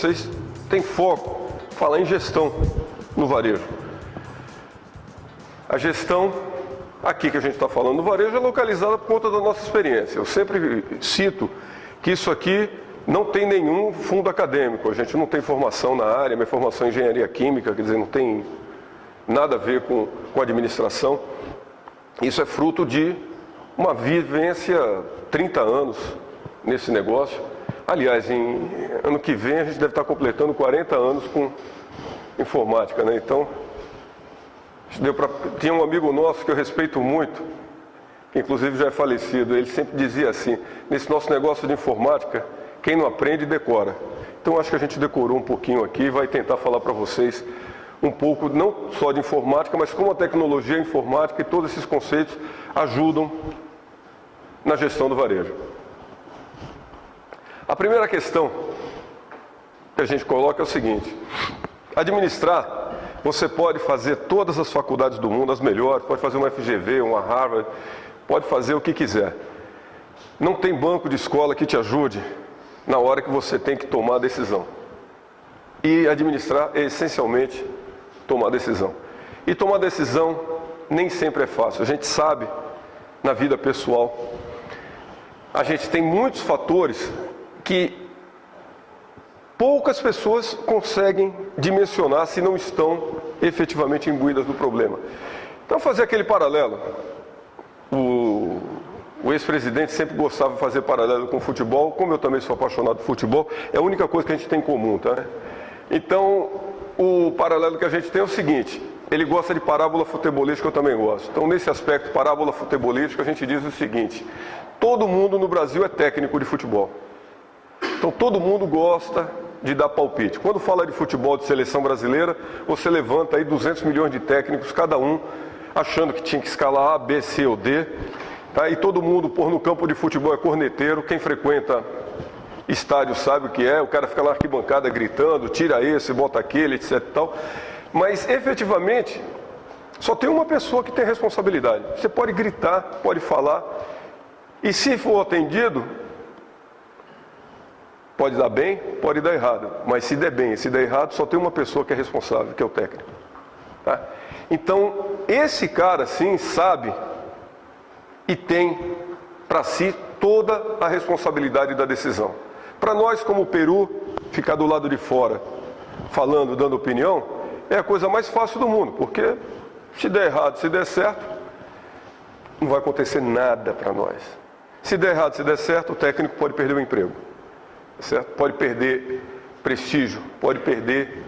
vocês, tem foco falar em gestão no varejo. A gestão aqui que a gente está falando no varejo é localizada por conta da nossa experiência. Eu sempre cito que isso aqui não tem nenhum fundo acadêmico, a gente não tem formação na área, minha formação é engenharia química, quer dizer, não tem nada a ver com, com administração. Isso é fruto de uma vivência 30 anos nesse negócio. Aliás, em ano que vem a gente deve estar completando 40 anos com informática, né? Então, deu pra... tinha um amigo nosso que eu respeito muito, que inclusive já é falecido, ele sempre dizia assim, nesse nosso negócio de informática, quem não aprende, decora. Então acho que a gente decorou um pouquinho aqui e vai tentar falar para vocês um pouco, não só de informática, mas como a tecnologia informática e todos esses conceitos ajudam na gestão do varejo. A primeira questão que a gente coloca é o seguinte, administrar, você pode fazer todas as faculdades do mundo, as melhores, pode fazer uma FGV, uma Harvard, pode fazer o que quiser. Não tem banco de escola que te ajude na hora que você tem que tomar a decisão. E administrar é essencialmente tomar decisão. E tomar decisão nem sempre é fácil. A gente sabe na vida pessoal. A gente tem muitos fatores que poucas pessoas conseguem dimensionar se não estão efetivamente imbuídas do problema. Então, fazer aquele paralelo. O, o ex-presidente sempre gostava de fazer paralelo com o futebol, como eu também sou apaixonado por futebol, é a única coisa que a gente tem em comum, tá? Então, o paralelo que a gente tem é o seguinte, ele gosta de parábola futebolística, eu também gosto. Então, nesse aspecto, parábola futebolística, a gente diz o seguinte, todo mundo no Brasil é técnico de futebol. Então, todo mundo gosta de dar palpite. Quando fala de futebol de seleção brasileira, você levanta aí 200 milhões de técnicos, cada um achando que tinha que escalar A, B, C ou D, Tá? E todo mundo, por no campo de futebol, é corneteiro. Quem frequenta estádio sabe o que é. O cara fica na arquibancada gritando, tira esse, bota aquele, etc. E tal. Mas, efetivamente, só tem uma pessoa que tem responsabilidade. Você pode gritar, pode falar. E se for atendido, pode dar bem, pode dar errado. Mas se der bem e se der errado, só tem uma pessoa que é responsável, que é o técnico. Tá? Então, esse cara, sim, sabe e tem para si toda a responsabilidade da decisão. Para nós, como Peru, ficar do lado de fora, falando, dando opinião, é a coisa mais fácil do mundo, porque se der errado, se der certo, não vai acontecer nada para nós. Se der errado, se der certo, o técnico pode perder o emprego, certo? Pode perder prestígio, pode perder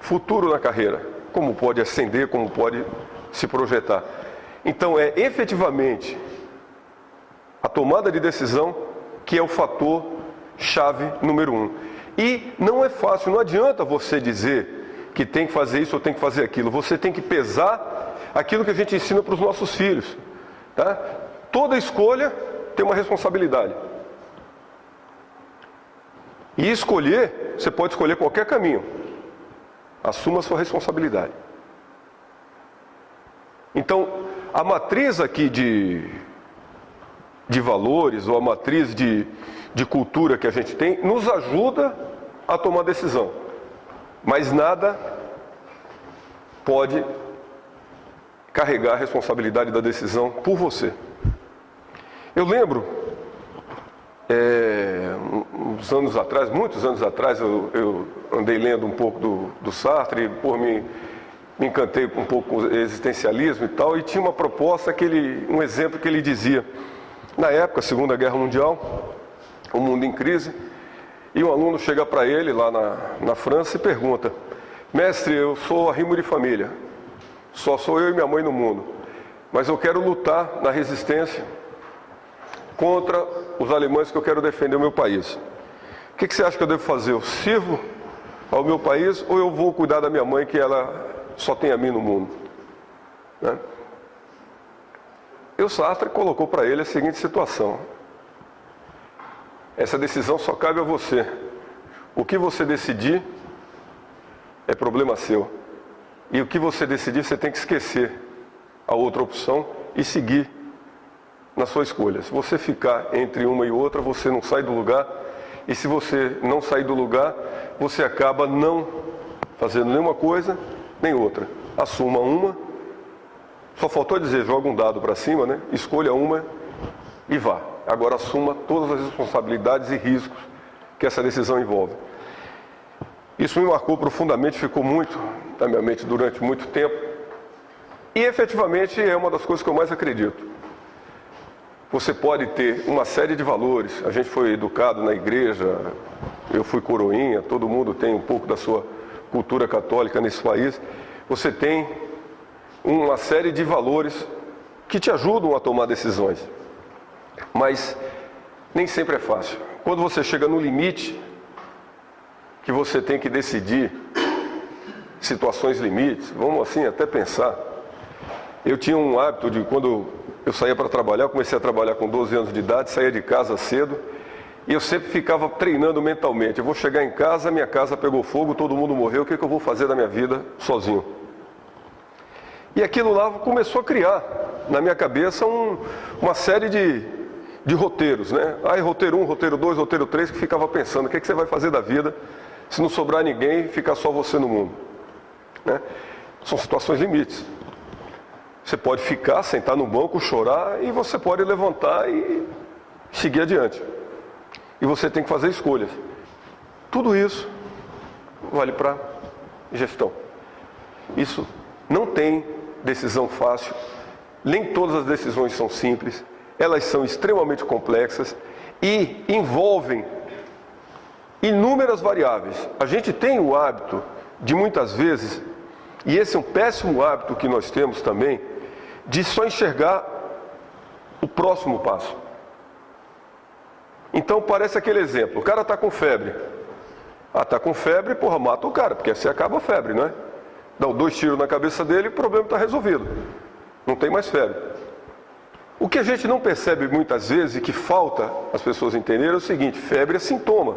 futuro na carreira, como pode ascender, como pode se projetar. Então é efetivamente a tomada de decisão, que é o fator chave número um. E não é fácil, não adianta você dizer que tem que fazer isso ou tem que fazer aquilo. Você tem que pesar aquilo que a gente ensina para os nossos filhos. Tá? Toda escolha tem uma responsabilidade. E escolher, você pode escolher qualquer caminho. Assuma a sua responsabilidade. Então, a matriz aqui de de valores ou a matriz de, de cultura que a gente tem nos ajuda a tomar decisão. Mas nada pode carregar a responsabilidade da decisão por você. Eu lembro, é, uns anos atrás, muitos anos atrás, eu, eu andei lendo um pouco do, do Sartre, por me, me encantei um pouco com o existencialismo e tal, e tinha uma proposta, que ele, um exemplo que ele dizia, na época, Segunda Guerra Mundial, o mundo em crise, e um aluno chega para ele lá na, na França e pergunta: Mestre, eu sou arrimo de família, só sou eu e minha mãe no mundo, mas eu quero lutar na resistência contra os alemães que eu quero defender o meu país. O que, que você acha que eu devo fazer? Eu sirvo ao meu país ou eu vou cuidar da minha mãe que ela só tem a mim no mundo? Né? E o Sartre colocou para ele a seguinte situação. Essa decisão só cabe a você. O que você decidir é problema seu. E o que você decidir, você tem que esquecer a outra opção e seguir na sua escolha. Se você ficar entre uma e outra, você não sai do lugar e se você não sair do lugar, você acaba não fazendo nenhuma coisa nem outra. Assuma uma, só faltou dizer, joga um dado para cima, né? escolha uma e vá. Agora assuma todas as responsabilidades e riscos que essa decisão envolve. Isso me marcou profundamente, ficou muito na minha mente durante muito tempo. E efetivamente é uma das coisas que eu mais acredito. Você pode ter uma série de valores. A gente foi educado na igreja, eu fui coroinha, todo mundo tem um pouco da sua cultura católica nesse país. Você tem uma série de valores que te ajudam a tomar decisões. Mas nem sempre é fácil. Quando você chega no limite, que você tem que decidir situações limites, vamos assim até pensar. Eu tinha um hábito de quando eu saía para trabalhar, comecei a trabalhar com 12 anos de idade, saía de casa cedo, e eu sempre ficava treinando mentalmente. Eu vou chegar em casa, minha casa pegou fogo, todo mundo morreu, o que, é que eu vou fazer da minha vida sozinho? E aquilo lá começou a criar na minha cabeça um, uma série de, de roteiros, né? Aí roteiro 1, roteiro 2, roteiro 3, que ficava pensando, o que, é que você vai fazer da vida se não sobrar ninguém e ficar só você no mundo? Né? São situações limites. Você pode ficar, sentar no banco, chorar e você pode levantar e seguir adiante. E você tem que fazer escolhas. Tudo isso vale para gestão. Isso não tem decisão fácil, nem todas as decisões são simples, elas são extremamente complexas e envolvem inúmeras variáveis. A gente tem o hábito de muitas vezes, e esse é um péssimo hábito que nós temos também, de só enxergar o próximo passo. Então parece aquele exemplo, o cara está com febre. Ah, está com febre, porra, mata o cara, porque assim acaba a febre, não é? Dá dois tiros na cabeça dele e o problema está resolvido. Não tem mais febre. O que a gente não percebe muitas vezes e que falta as pessoas entenderem é o seguinte, febre é sintoma.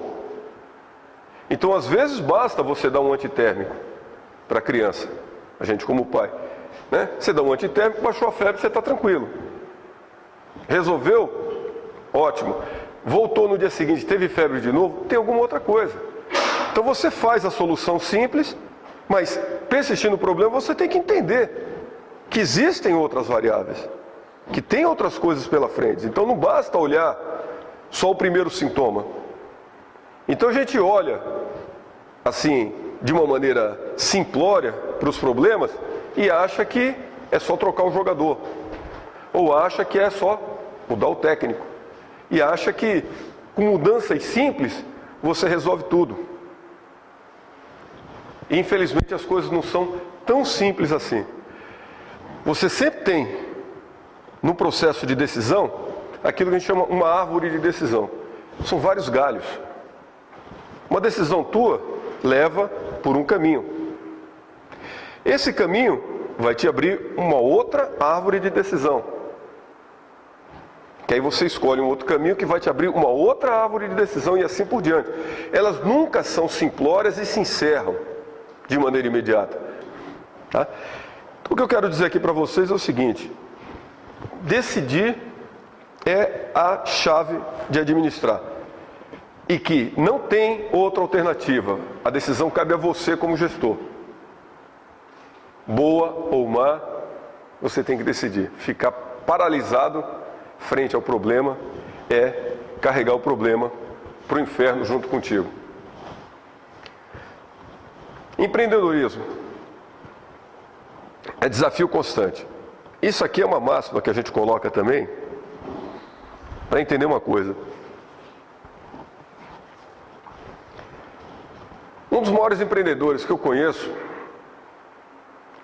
Então às vezes basta você dar um antitérmico para a criança, a gente como pai. Né? Você dá um antitérmico, baixou a febre, você está tranquilo. Resolveu? Ótimo. Voltou no dia seguinte, teve febre de novo, tem alguma outra coisa. Então você faz a solução simples, mas persistindo no problema, você tem que entender que existem outras variáveis, que tem outras coisas pela frente. Então não basta olhar só o primeiro sintoma. Então a gente olha, assim, de uma maneira simplória para os problemas e acha que é só trocar o jogador. Ou acha que é só mudar o técnico. E acha que com mudanças simples você resolve tudo. E infelizmente as coisas não são tão simples assim. Você sempre tem, no processo de decisão, aquilo que a gente chama uma árvore de decisão. São vários galhos. Uma decisão tua leva por um caminho. Esse caminho vai te abrir uma outra árvore de decisão. Que aí você escolhe um outro caminho que vai te abrir uma outra árvore de decisão e assim por diante. Elas nunca são simplórias e se encerram de maneira imediata. Tá? O que eu quero dizer aqui para vocês é o seguinte: decidir é a chave de administrar. E que não tem outra alternativa. A decisão cabe a você como gestor boa ou má, você tem que decidir. Ficar paralisado frente ao problema é carregar o problema para o inferno junto contigo. Empreendedorismo é desafio constante. Isso aqui é uma máxima que a gente coloca também para entender uma coisa. Um dos maiores empreendedores que eu conheço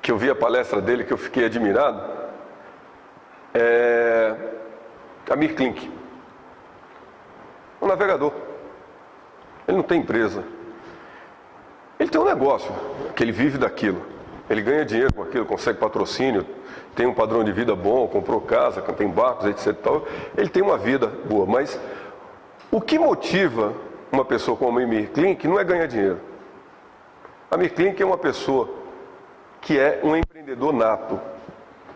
que eu vi a palestra dele, que eu fiquei admirado, é Amir Klink, um navegador. Ele não tem empresa. Ele tem um negócio, que ele vive daquilo. Ele ganha dinheiro com aquilo, consegue patrocínio, tem um padrão de vida bom, comprou casa, tem barcos, etc. Tal. Ele tem uma vida boa, mas o que motiva uma pessoa como Amir Klink não é ganhar dinheiro. Amir Klink é uma pessoa que é um empreendedor nato.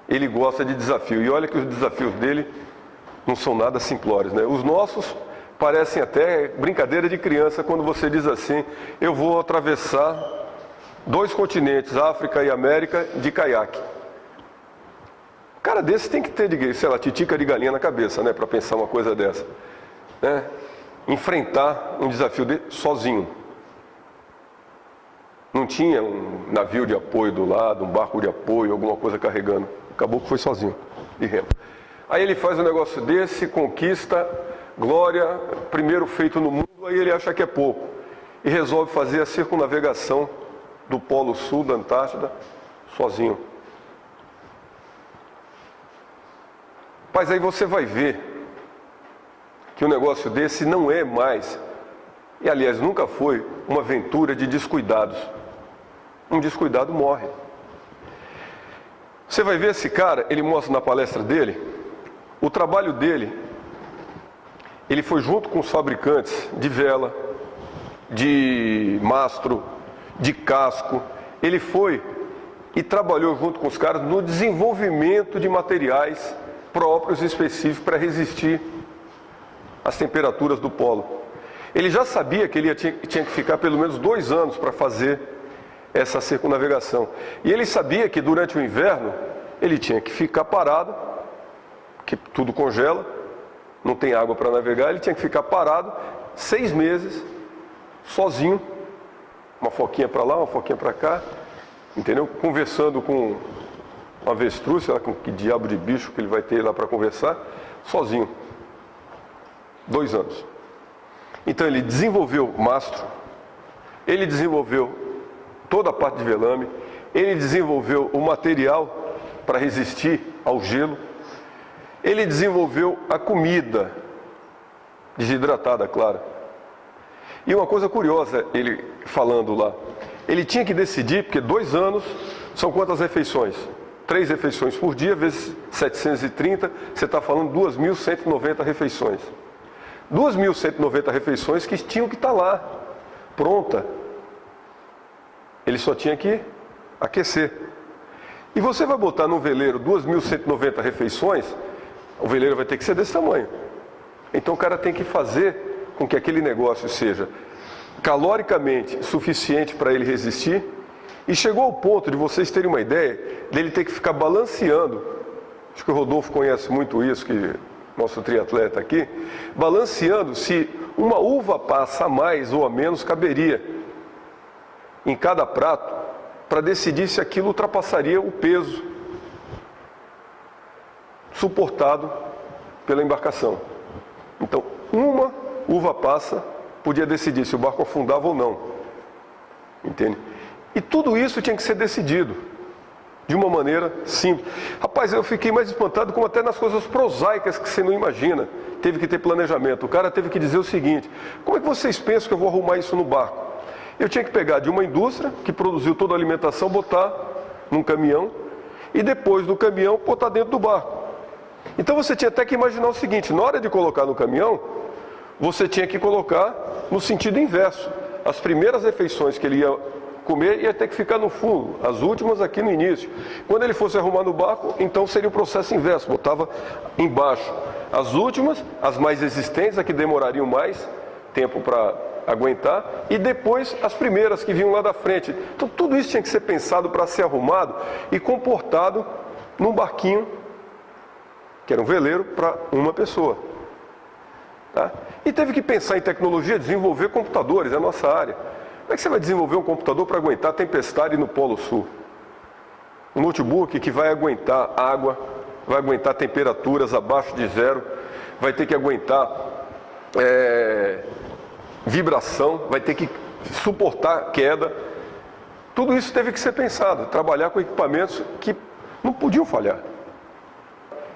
Ele gosta de desafio. E olha que os desafios dele não são nada simplórios. Né? Os nossos parecem até brincadeira de criança quando você diz assim: eu vou atravessar dois continentes, África e América, de caiaque. Cara desse tem que ter, sei lá, titica de galinha na cabeça, né, para pensar uma coisa dessa. Né? Enfrentar um desafio de, sozinho. Não tinha um navio de apoio do lado, um barco de apoio, alguma coisa carregando. Acabou que foi sozinho, de remo. Aí ele faz um negócio desse, conquista glória, primeiro feito no mundo, aí ele acha que é pouco. E resolve fazer a circunnavegação do Polo Sul da Antártida sozinho. Mas aí você vai ver que um negócio desse não é mais, e aliás nunca foi, uma aventura de descuidados. Um descuidado morre. Você vai ver esse cara, ele mostra na palestra dele, o trabalho dele ele foi junto com os fabricantes de vela, de mastro, de casco. Ele foi e trabalhou junto com os caras no desenvolvimento de materiais próprios e específicos para resistir às temperaturas do polo. Ele já sabia que ele tinha, que ficar pelo menos dois anos para fazer essa circunnavegação. E ele sabia que durante o inverno ele tinha que ficar parado, que tudo congela, não tem água para navegar, ele tinha que ficar parado seis meses, sozinho, uma foquinha para lá, uma foquinha para cá, entendeu? Conversando com uma avestruz, sei lá com que diabo de bicho que ele vai ter lá para conversar, sozinho. Dois anos. Então ele desenvolveu mastro, ele desenvolveu toda a parte de velame, ele desenvolveu o material para resistir ao gelo, ele desenvolveu a comida, desidratada, claro. E uma coisa curiosa, ele falando lá, ele tinha que decidir, porque dois anos são quantas refeições? Três refeições por dia, vezes 730, você está falando 2.190 refeições. 2.190 refeições que tinham que estar tá lá, pronta. Ele só tinha que aquecer. E você vai botar no veleiro 2.190 refeições, o veleiro vai ter que ser desse tamanho. Então o cara tem que fazer com que aquele negócio seja caloricamente suficiente para ele resistir. E chegou ao ponto de vocês terem uma ideia dele ter que ficar balanceando. Acho que o Rodolfo conhece muito isso, que nosso triatleta aqui, balanceando se uma uva passa a mais ou a menos caberia em cada prato para decidir se aquilo ultrapassaria o peso suportado pela embarcação. Então, uma uva passa podia decidir se o barco afundava ou não. Entende? E tudo isso tinha que ser decidido de uma maneira simples. Rapaz, eu fiquei mais espantado como até nas coisas prosaicas que você não imagina. Teve que ter planejamento. O cara teve que dizer o seguinte: como é que vocês pensam que eu vou arrumar isso no barco? Eu tinha que pegar de uma indústria que produziu toda a alimentação, botar num caminhão e depois do caminhão botar dentro do barco. Então você tinha até que imaginar o seguinte: na hora de colocar no caminhão, você tinha que colocar no sentido inverso. As primeiras refeições que ele ia comer ia ter que ficar no fundo, as últimas aqui no início. Quando ele fosse arrumar no barco, então seria o processo inverso, botava embaixo. As últimas, as mais existentes, as que demorariam mais tempo para aguentar, e depois as primeiras que vinham lá da frente. Então tudo isso tinha que ser pensado para ser arrumado e comportado num barquinho que era um veleiro para uma pessoa. Tá? E teve que pensar em tecnologia, desenvolver computadores, é a nossa área. Como é que você vai desenvolver um computador para aguentar tempestade no Polo Sul? Um notebook que vai aguentar água, vai aguentar temperaturas abaixo de zero, vai ter que aguentar é, vibração, vai ter que suportar queda. Tudo isso teve que ser pensado, trabalhar com equipamentos que não podiam falhar.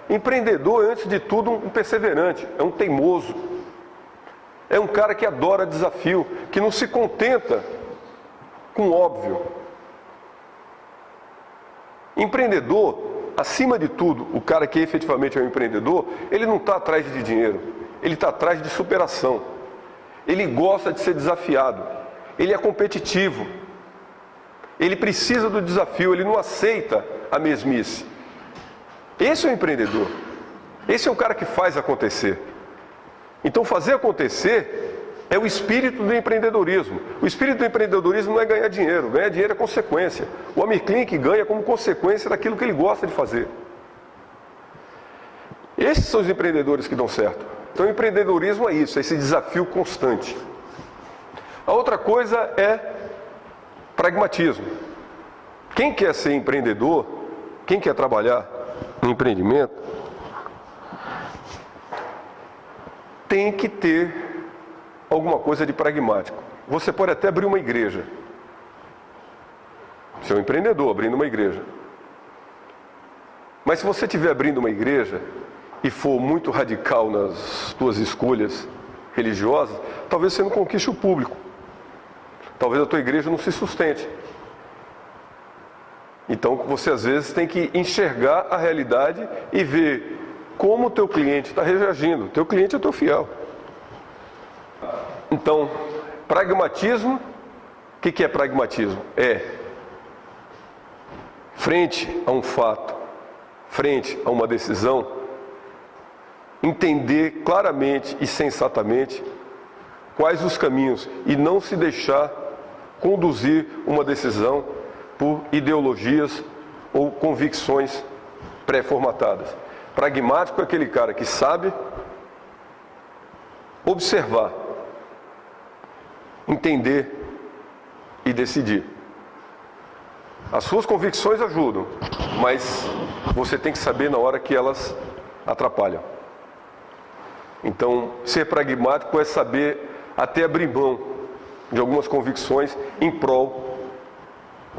Empreendedor, antes de tudo, um perseverante, é um teimoso. É um cara que adora desafio, que não se contenta com óbvio. Empreendedor, acima de tudo, o cara que efetivamente é um empreendedor, ele não está atrás de dinheiro, ele está atrás de superação. Ele gosta de ser desafiado, ele é competitivo, ele precisa do desafio, ele não aceita a mesmice. Esse é o empreendedor. Esse é o cara que faz acontecer. Então, fazer acontecer é o espírito do empreendedorismo. O espírito do empreendedorismo não é ganhar dinheiro, ganhar dinheiro é consequência. O Amir Klink ganha como consequência daquilo que ele gosta de fazer. Esses são os empreendedores que dão certo. Então, empreendedorismo é isso, é esse desafio constante. A outra coisa é pragmatismo. Quem quer ser empreendedor, quem quer trabalhar no empreendimento, tem que ter alguma coisa de pragmático. Você pode até abrir uma igreja. Você é um empreendedor abrindo uma igreja. Mas se você estiver abrindo uma igreja e for muito radical nas suas escolhas religiosas, talvez você não conquiste o público. Talvez a tua igreja não se sustente. Então você às vezes tem que enxergar a realidade e ver como o teu cliente está reagindo. Teu cliente é teu fiel. Então, pragmatismo, o que, que é pragmatismo? É frente a um fato, frente a uma decisão, entender claramente e sensatamente quais os caminhos e não se deixar conduzir uma decisão por ideologias ou convicções pré-formatadas. Pragmático é aquele cara que sabe observar, entender e decidir. As suas convicções ajudam, mas você tem que saber na hora que elas atrapalham. Então, ser pragmático é saber até abrir mão de algumas convicções em prol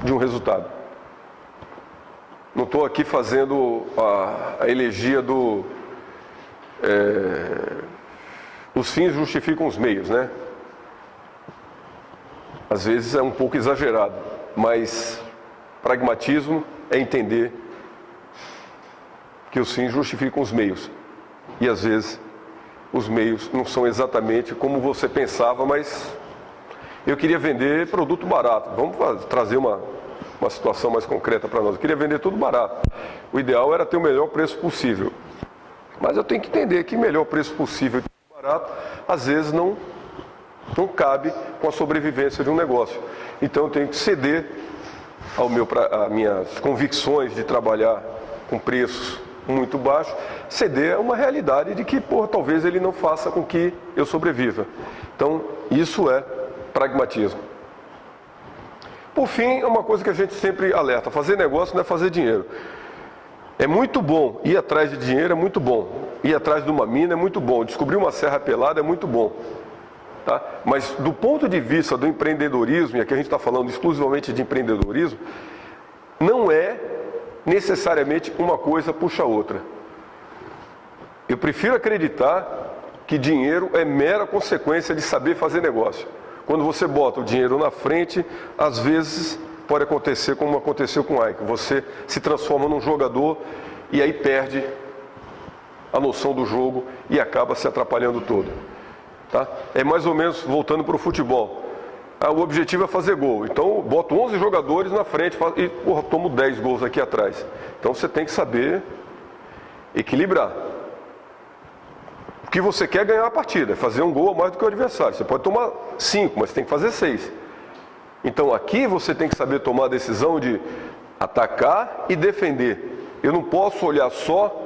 de um resultado. Não estou aqui fazendo a, a elegia do. É, os fins justificam os meios, né? Às vezes é um pouco exagerado, mas pragmatismo é entender que os fins justificam os meios. E às vezes os meios não são exatamente como você pensava, mas eu queria vender produto barato. Vamos trazer uma, uma situação mais concreta para nós. Eu queria vender tudo barato. O ideal era ter o melhor preço possível. Mas eu tenho que entender que o melhor preço possível de barato, às vezes não, não cabe com a sobrevivência de um negócio. Então eu tenho que ceder ao meu, a minhas convicções de trabalhar com preços muito baixos, ceder a uma realidade de que, por talvez ele não faça com que eu sobreviva. Então, isso é pragmatismo. Por fim, é uma coisa que a gente sempre alerta: fazer negócio não é fazer dinheiro. É muito bom ir atrás de dinheiro, é muito bom. Ir atrás de uma mina é muito bom. Descobrir uma serra pelada é muito bom. Tá? Mas do ponto de vista do empreendedorismo, e aqui a gente está falando exclusivamente de empreendedorismo, não é necessariamente uma coisa puxa a outra. Eu prefiro acreditar que dinheiro é mera consequência de saber fazer negócio. Quando você bota o dinheiro na frente, às vezes pode acontecer como aconteceu com o Ike. Você se transforma num jogador e aí perde a noção do jogo e acaba se atrapalhando todo. Tá? É mais ou menos voltando para o futebol. Ah, o objetivo é fazer gol. Então boto 11 jogadores na frente e porra, tomo 10 gols aqui atrás. Então você tem que saber equilibrar. O que você quer é ganhar a partida, é fazer um gol a mais do que o adversário. Você pode tomar cinco, mas tem que fazer seis. Então aqui você tem que saber tomar a decisão de atacar e defender. Eu não posso olhar só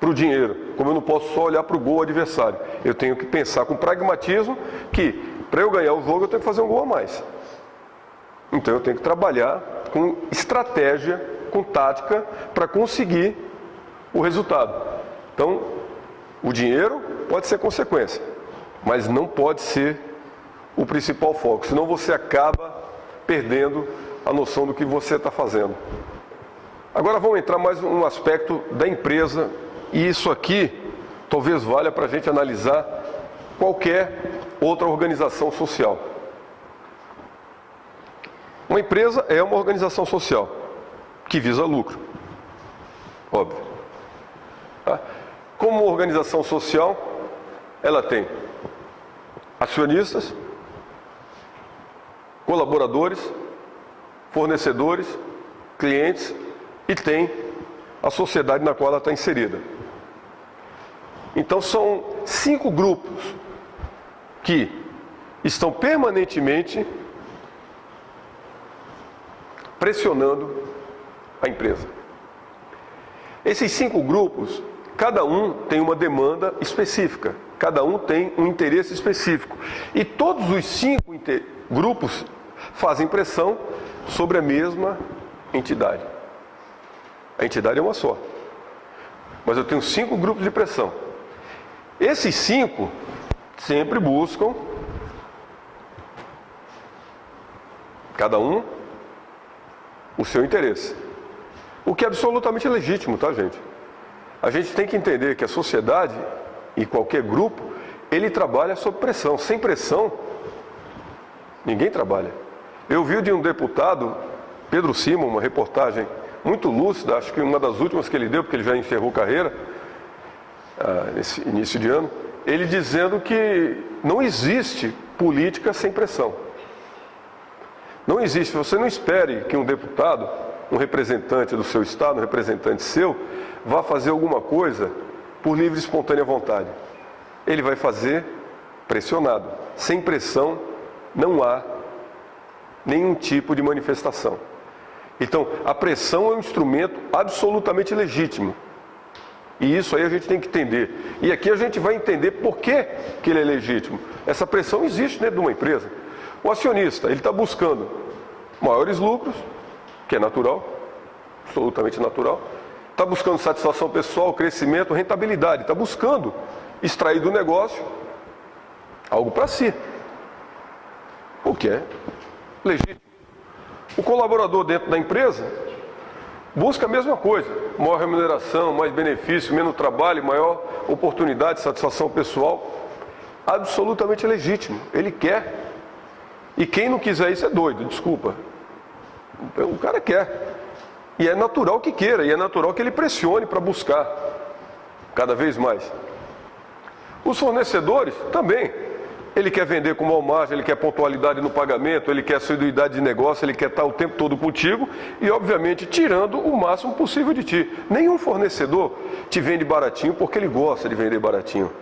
para o dinheiro, como eu não posso só olhar para o gol adversário. Eu tenho que pensar com pragmatismo que para eu ganhar o jogo eu tenho que fazer um gol a mais. Então eu tenho que trabalhar com estratégia, com tática, para conseguir o resultado. Então o dinheiro pode ser consequência, mas não pode ser o principal foco, senão você acaba perdendo a noção do que você está fazendo. Agora vamos entrar mais um aspecto da empresa, e isso aqui talvez valha para a gente analisar qualquer outra organização social. Uma empresa é uma organização social que visa lucro, óbvio. Tá? Como organização social, ela tem acionistas, colaboradores, fornecedores, clientes e tem a sociedade na qual ela está inserida. Então são cinco grupos que estão permanentemente pressionando a empresa. Esses cinco grupos, cada um tem uma demanda específica, cada um tem um interesse específico. E todos os cinco grupos fazem pressão sobre a mesma entidade. A entidade é uma só. Mas eu tenho cinco grupos de pressão. Esses cinco sempre buscam, cada um, o seu interesse. O que é absolutamente legítimo, tá, gente? A gente tem que entender que a sociedade e qualquer grupo, ele trabalha sob pressão. Sem pressão, ninguém trabalha. Eu vi de um deputado, Pedro Simon, uma reportagem muito lúcida, acho que uma das últimas que ele deu, porque ele já encerrou carreira, ah, nesse início de ano, ele dizendo que não existe política sem pressão. Não existe, você não espere que um deputado, um representante do seu estado, um representante seu, vá fazer alguma coisa por livre e espontânea vontade. Ele vai fazer pressionado. Sem pressão não há nenhum tipo de manifestação. Então, a pressão é um instrumento absolutamente legítimo. E isso aí a gente tem que entender. E aqui a gente vai entender por que, que ele é legítimo. Essa pressão existe dentro de uma empresa. O acionista, ele está buscando maiores lucros, que é natural, absolutamente natural. Está buscando satisfação pessoal, crescimento, rentabilidade. Está buscando extrair do negócio algo para si. O que é legítimo. O colaborador dentro da empresa busca a mesma coisa, maior remuneração, mais benefício, menos trabalho, maior oportunidade, satisfação pessoal. Absolutamente legítimo, ele quer. E quem não quiser isso é doido, desculpa. O cara quer. E é natural que queira, e é natural que ele pressione para buscar cada vez mais. Os fornecedores também. Ele quer vender com mal margem, ele quer pontualidade no pagamento, ele quer assiduidade de negócio, ele quer estar o tempo todo contigo e, obviamente, tirando o máximo possível de ti. Nenhum fornecedor te vende baratinho porque ele gosta de vender baratinho.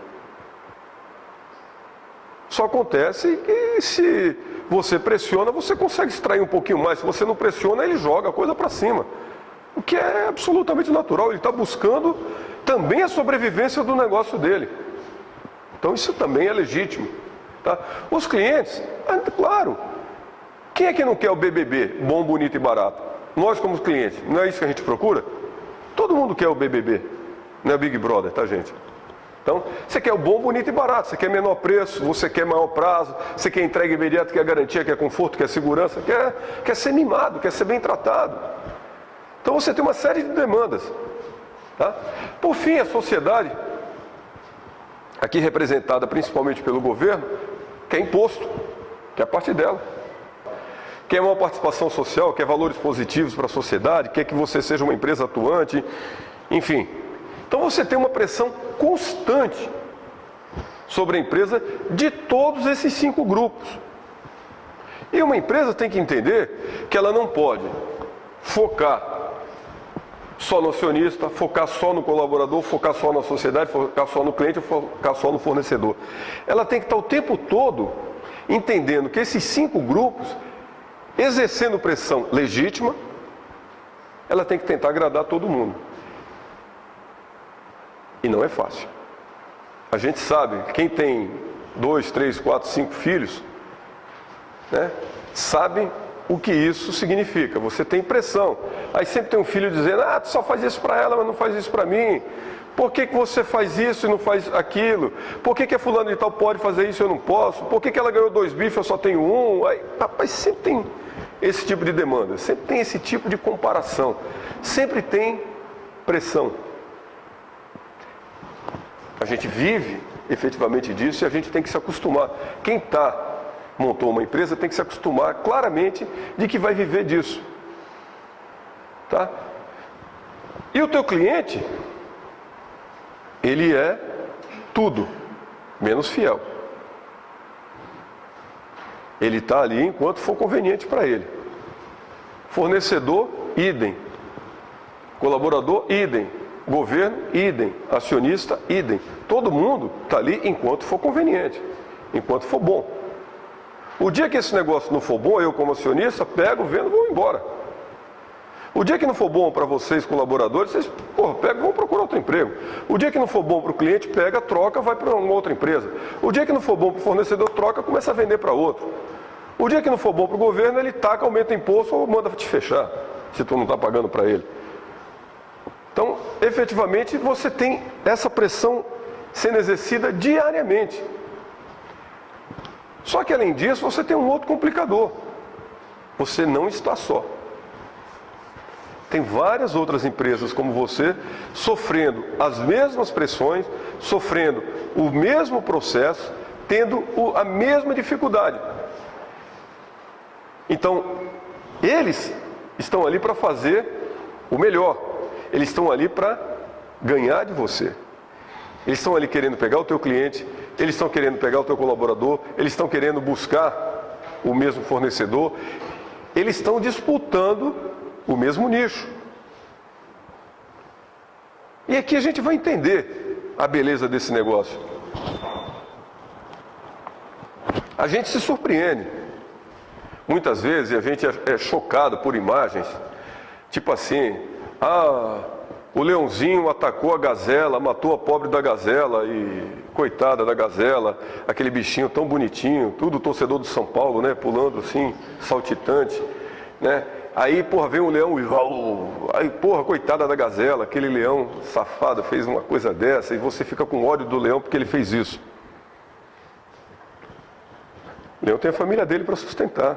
Só acontece que se você pressiona, você consegue extrair um pouquinho mais. Se você não pressiona, ele joga a coisa para cima. O que é absolutamente natural. Ele está buscando também a sobrevivência do negócio dele. Então isso também é legítimo. Tá? Os clientes, ah, claro, quem é que não quer o BBB, bom, bonito e barato? Nós como clientes, não é isso que a gente procura? Todo mundo quer o BBB, não é Big Brother, tá gente? Então, você quer o bom, bonito e barato, você quer menor preço, você quer maior prazo, você quer entrega imediata, quer garantia, quer conforto, quer segurança, quer, quer ser mimado, quer ser bem tratado. Então você tem uma série de demandas. Tá? Por fim, a sociedade, aqui representada principalmente pelo governo, quer imposto, quer parte dela. Quer uma participação social, quer valores positivos para a sociedade, quer que você seja uma empresa atuante, enfim. Então você tem uma pressão constante sobre a empresa de todos esses cinco grupos. E uma empresa tem que entender que ela não pode focar só no acionista, focar só no colaborador, focar só na sociedade, focar só no cliente, focar só no fornecedor. Ela tem que estar o tempo todo entendendo que esses cinco grupos, exercendo pressão legítima, ela tem que tentar agradar todo mundo. E não é fácil. A gente sabe, quem tem dois, três, quatro, cinco filhos, né, sabe o que isso significa. Você tem pressão. Aí sempre tem um filho dizendo, ah, tu só faz isso para ela, mas não faz isso para mim. Por que, que você faz isso e não faz aquilo? Por que, que a fulano de tal pode fazer isso e eu não posso? Por que, que ela ganhou dois bifes e eu só tenho um? Aí, rapaz, sempre tem esse tipo de demanda, sempre tem esse tipo de comparação, sempre tem pressão. A gente vive efetivamente disso e a gente tem que se acostumar. Quem está montou uma empresa tem que se acostumar claramente de que vai viver disso. Tá? E o teu cliente, ele é tudo, menos fiel. Ele está ali enquanto for conveniente para ele. Fornecedor, idem. Colaborador, idem. Governo, idem. Acionista, idem. Todo mundo está ali enquanto for conveniente, enquanto for bom. O dia que esse negócio não for bom, eu como acionista, pego, vendo vou embora. O dia que não for bom para vocês, colaboradores, vocês, porra, pega vão procurar outro emprego. O dia que não for bom para o cliente, pega, troca, vai para uma outra empresa. O dia que não for bom para o fornecedor, troca, começa a vender para outro. O dia que não for bom para o governo, ele taca, aumenta imposto ou manda te fechar, se tu não está pagando para ele. Então, efetivamente, você tem essa pressão sendo exercida diariamente. Só que além disso, você tem um outro complicador. Você não está só. Tem várias outras empresas como você sofrendo as mesmas pressões, sofrendo o mesmo processo, tendo a mesma dificuldade. Então, eles estão ali para fazer o melhor. Eles estão ali para ganhar de você. Eles estão ali querendo pegar o teu cliente, eles estão querendo pegar o teu colaborador, eles estão querendo buscar o mesmo fornecedor, eles estão disputando o mesmo nicho. E aqui a gente vai entender a beleza desse negócio. A gente se surpreende. Muitas vezes a gente é, é chocado por imagens, tipo assim, ah, o leãozinho atacou a gazela, matou a pobre da gazela e coitada da gazela, aquele bichinho tão bonitinho, tudo torcedor do São Paulo, né, pulando assim, saltitante, né? Aí, porra, vem um leão e. Aí, porra, coitada da gazela, aquele leão safado fez uma coisa dessa e você fica com ódio do leão porque ele fez isso. O leão tem a família dele para sustentar.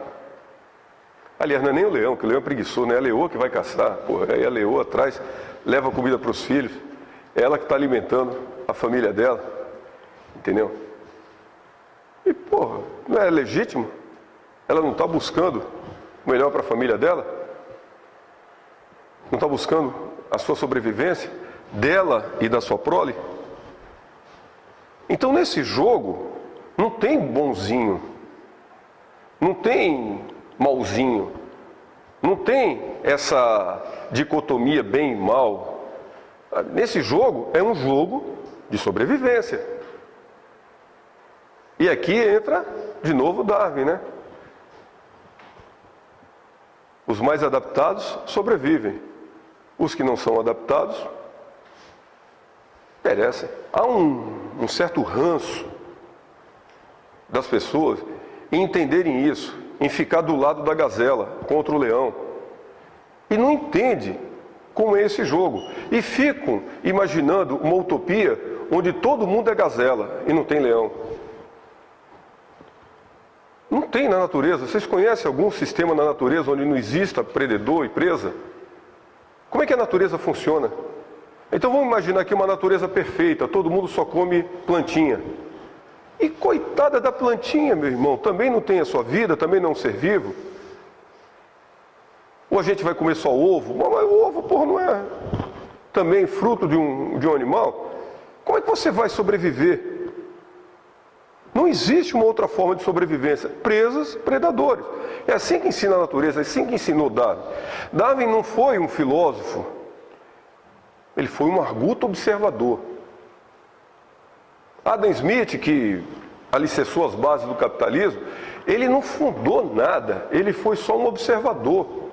Aliás, não é nem o leão, que o leão é preguiçoso, não é a leoa que vai caçar. Porra, aí a leoa atrás leva comida para os filhos. É ela que está alimentando a família dela. Entendeu? E, porra, não é legítimo? Ela não está buscando o melhor para a família dela? Não está buscando a sua sobrevivência dela e da sua prole? Então nesse jogo não tem bonzinho, não tem malzinho, não tem essa dicotomia bem e mal. Nesse jogo é um jogo de sobrevivência. E aqui entra de novo Darwin, né? Os mais adaptados sobrevivem. Os que não são adaptados perecem. Há um, um certo ranço das pessoas em entenderem isso, em ficar do lado da gazela contra o leão. E não entende como é esse jogo. E ficam imaginando uma utopia onde todo mundo é gazela e não tem leão. Não tem na natureza. Vocês conhecem algum sistema na natureza onde não exista predador e presa? Como é que a natureza funciona? Então vamos imaginar aqui uma natureza perfeita, todo mundo só come plantinha. E coitada da plantinha, meu irmão, também não tem a sua vida, também não é um ser vivo. Ou a gente vai comer só ovo? Mas o ovo, porra, não é também fruto de um, de um animal? Como é que você vai sobreviver? Não existe uma outra forma de sobrevivência. Presas, predadores. É assim que ensina a natureza, é assim que ensinou Darwin. Darwin não foi um filósofo, ele foi um arguto observador. Adam Smith, que alicerçou as bases do capitalismo, ele não fundou nada, ele foi só um observador.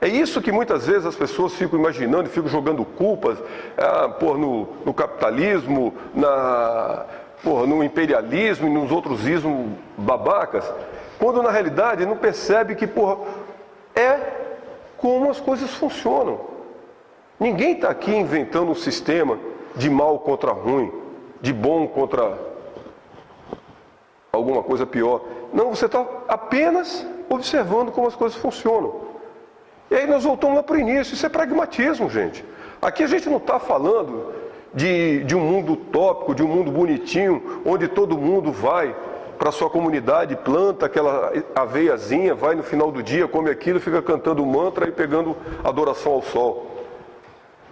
É isso que muitas vezes as pessoas ficam imaginando e ficam jogando culpas ah, por, no, no capitalismo, na, porra, no imperialismo e nos outros ismos babacas, quando na realidade não percebe que porra, é como as coisas funcionam. Ninguém está aqui inventando um sistema de mal contra ruim, de bom contra alguma coisa pior. Não, você está apenas observando como as coisas funcionam. E aí nós voltamos lá para o início, isso é pragmatismo, gente. Aqui a gente não está falando de, de um mundo utópico, de um mundo bonitinho, onde todo mundo vai para sua comunidade, planta aquela aveiazinha, vai no final do dia, come aquilo, fica cantando mantra e pegando adoração ao sol.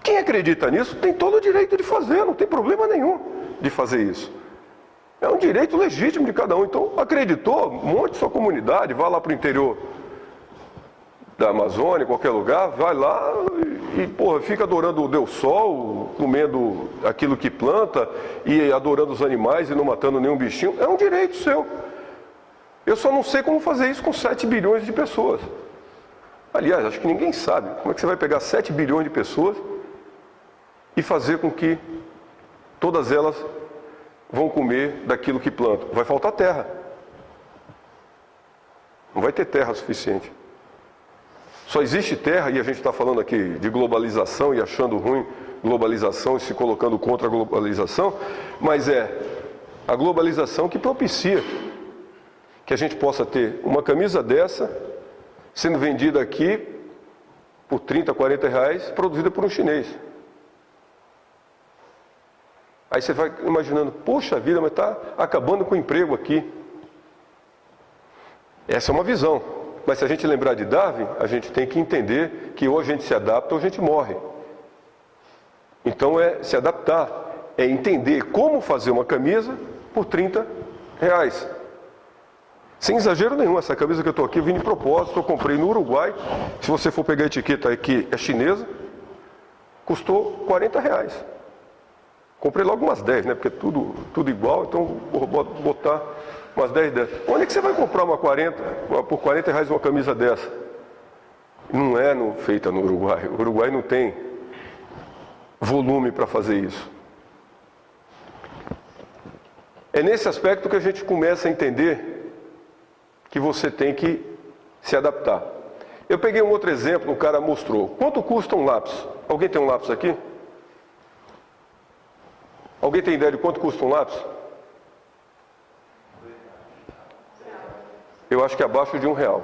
Quem acredita nisso tem todo o direito de fazer, não tem problema nenhum de fazer isso. É um direito legítimo de cada um. Então, acreditou, monte sua comunidade, vá lá para o interior da Amazônia, qualquer lugar, vai lá e porra, fica adorando o Deus Sol, comendo aquilo que planta e adorando os animais e não matando nenhum bichinho, é um direito seu. Eu só não sei como fazer isso com 7 bilhões de pessoas. Aliás, acho que ninguém sabe como é que você vai pegar 7 bilhões de pessoas e fazer com que todas elas vão comer daquilo que plantam. Vai faltar terra. Não vai ter terra suficiente. Só existe terra, e a gente está falando aqui de globalização e achando ruim globalização e se colocando contra a globalização, mas é a globalização que propicia que a gente possa ter uma camisa dessa sendo vendida aqui por 30, 40 reais, produzida por um chinês. Aí você vai imaginando, poxa vida, mas está acabando com o emprego aqui. Essa é uma visão. Mas se a gente lembrar de Darwin, a gente tem que entender que ou a gente se adapta ou a gente morre. Então é se adaptar, é entender como fazer uma camisa por 30 reais. Sem exagero nenhum, essa camisa que eu estou aqui eu vim de propósito, eu comprei no Uruguai. Se você for pegar a etiqueta aqui, é chinesa, custou 40 reais. Comprei logo umas 10, né? Porque tudo, tudo igual, então vou botar umas 10 dessas. Onde é que você vai comprar uma 40, por 40 reais uma camisa dessa? Não é no, feita no Uruguai. O Uruguai não tem volume para fazer isso. É nesse aspecto que a gente começa a entender que você tem que se adaptar. Eu peguei um outro exemplo, o cara mostrou. Quanto custa um lápis? Alguém tem um lápis aqui? Alguém tem ideia de quanto custa um lápis? Eu acho que é abaixo de um real.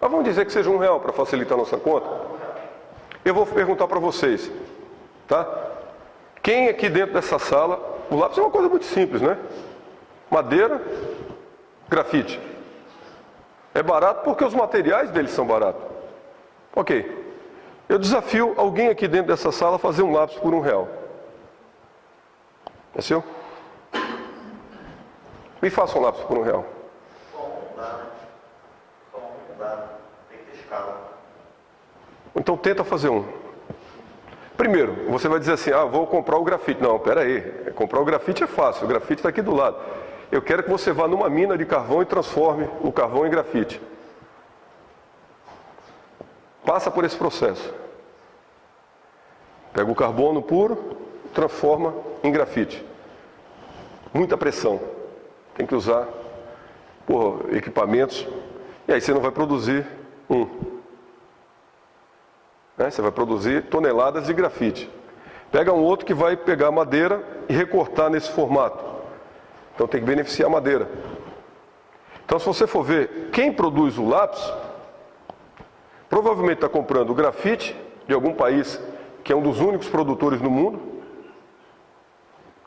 Mas vamos dizer que seja um real para facilitar a nossa conta? Eu vou perguntar para vocês, tá? Quem aqui dentro dessa sala, o lápis é uma coisa muito simples, né? Madeira, grafite. É barato porque os materiais deles são baratos. Ok. Eu desafio alguém aqui dentro dessa sala a fazer um lápis por um real. É seu? Me faça um lápis por um real. Então tenta fazer um. Primeiro, você vai dizer assim, ah, vou comprar o grafite. Não, pera aí, comprar o grafite é fácil, o grafite está aqui do lado. Eu quero que você vá numa mina de carvão e transforme o carvão em grafite. Passa por esse processo. Pega o carbono puro, transforma em grafite. Muita pressão. Tem que usar por, equipamentos. E aí você não vai produzir um. Né? Você vai produzir toneladas de grafite. Pega um outro que vai pegar madeira e recortar nesse formato. Então tem que beneficiar a madeira. Então se você for ver quem produz o lápis, provavelmente está comprando grafite de algum país que é um dos únicos produtores no mundo,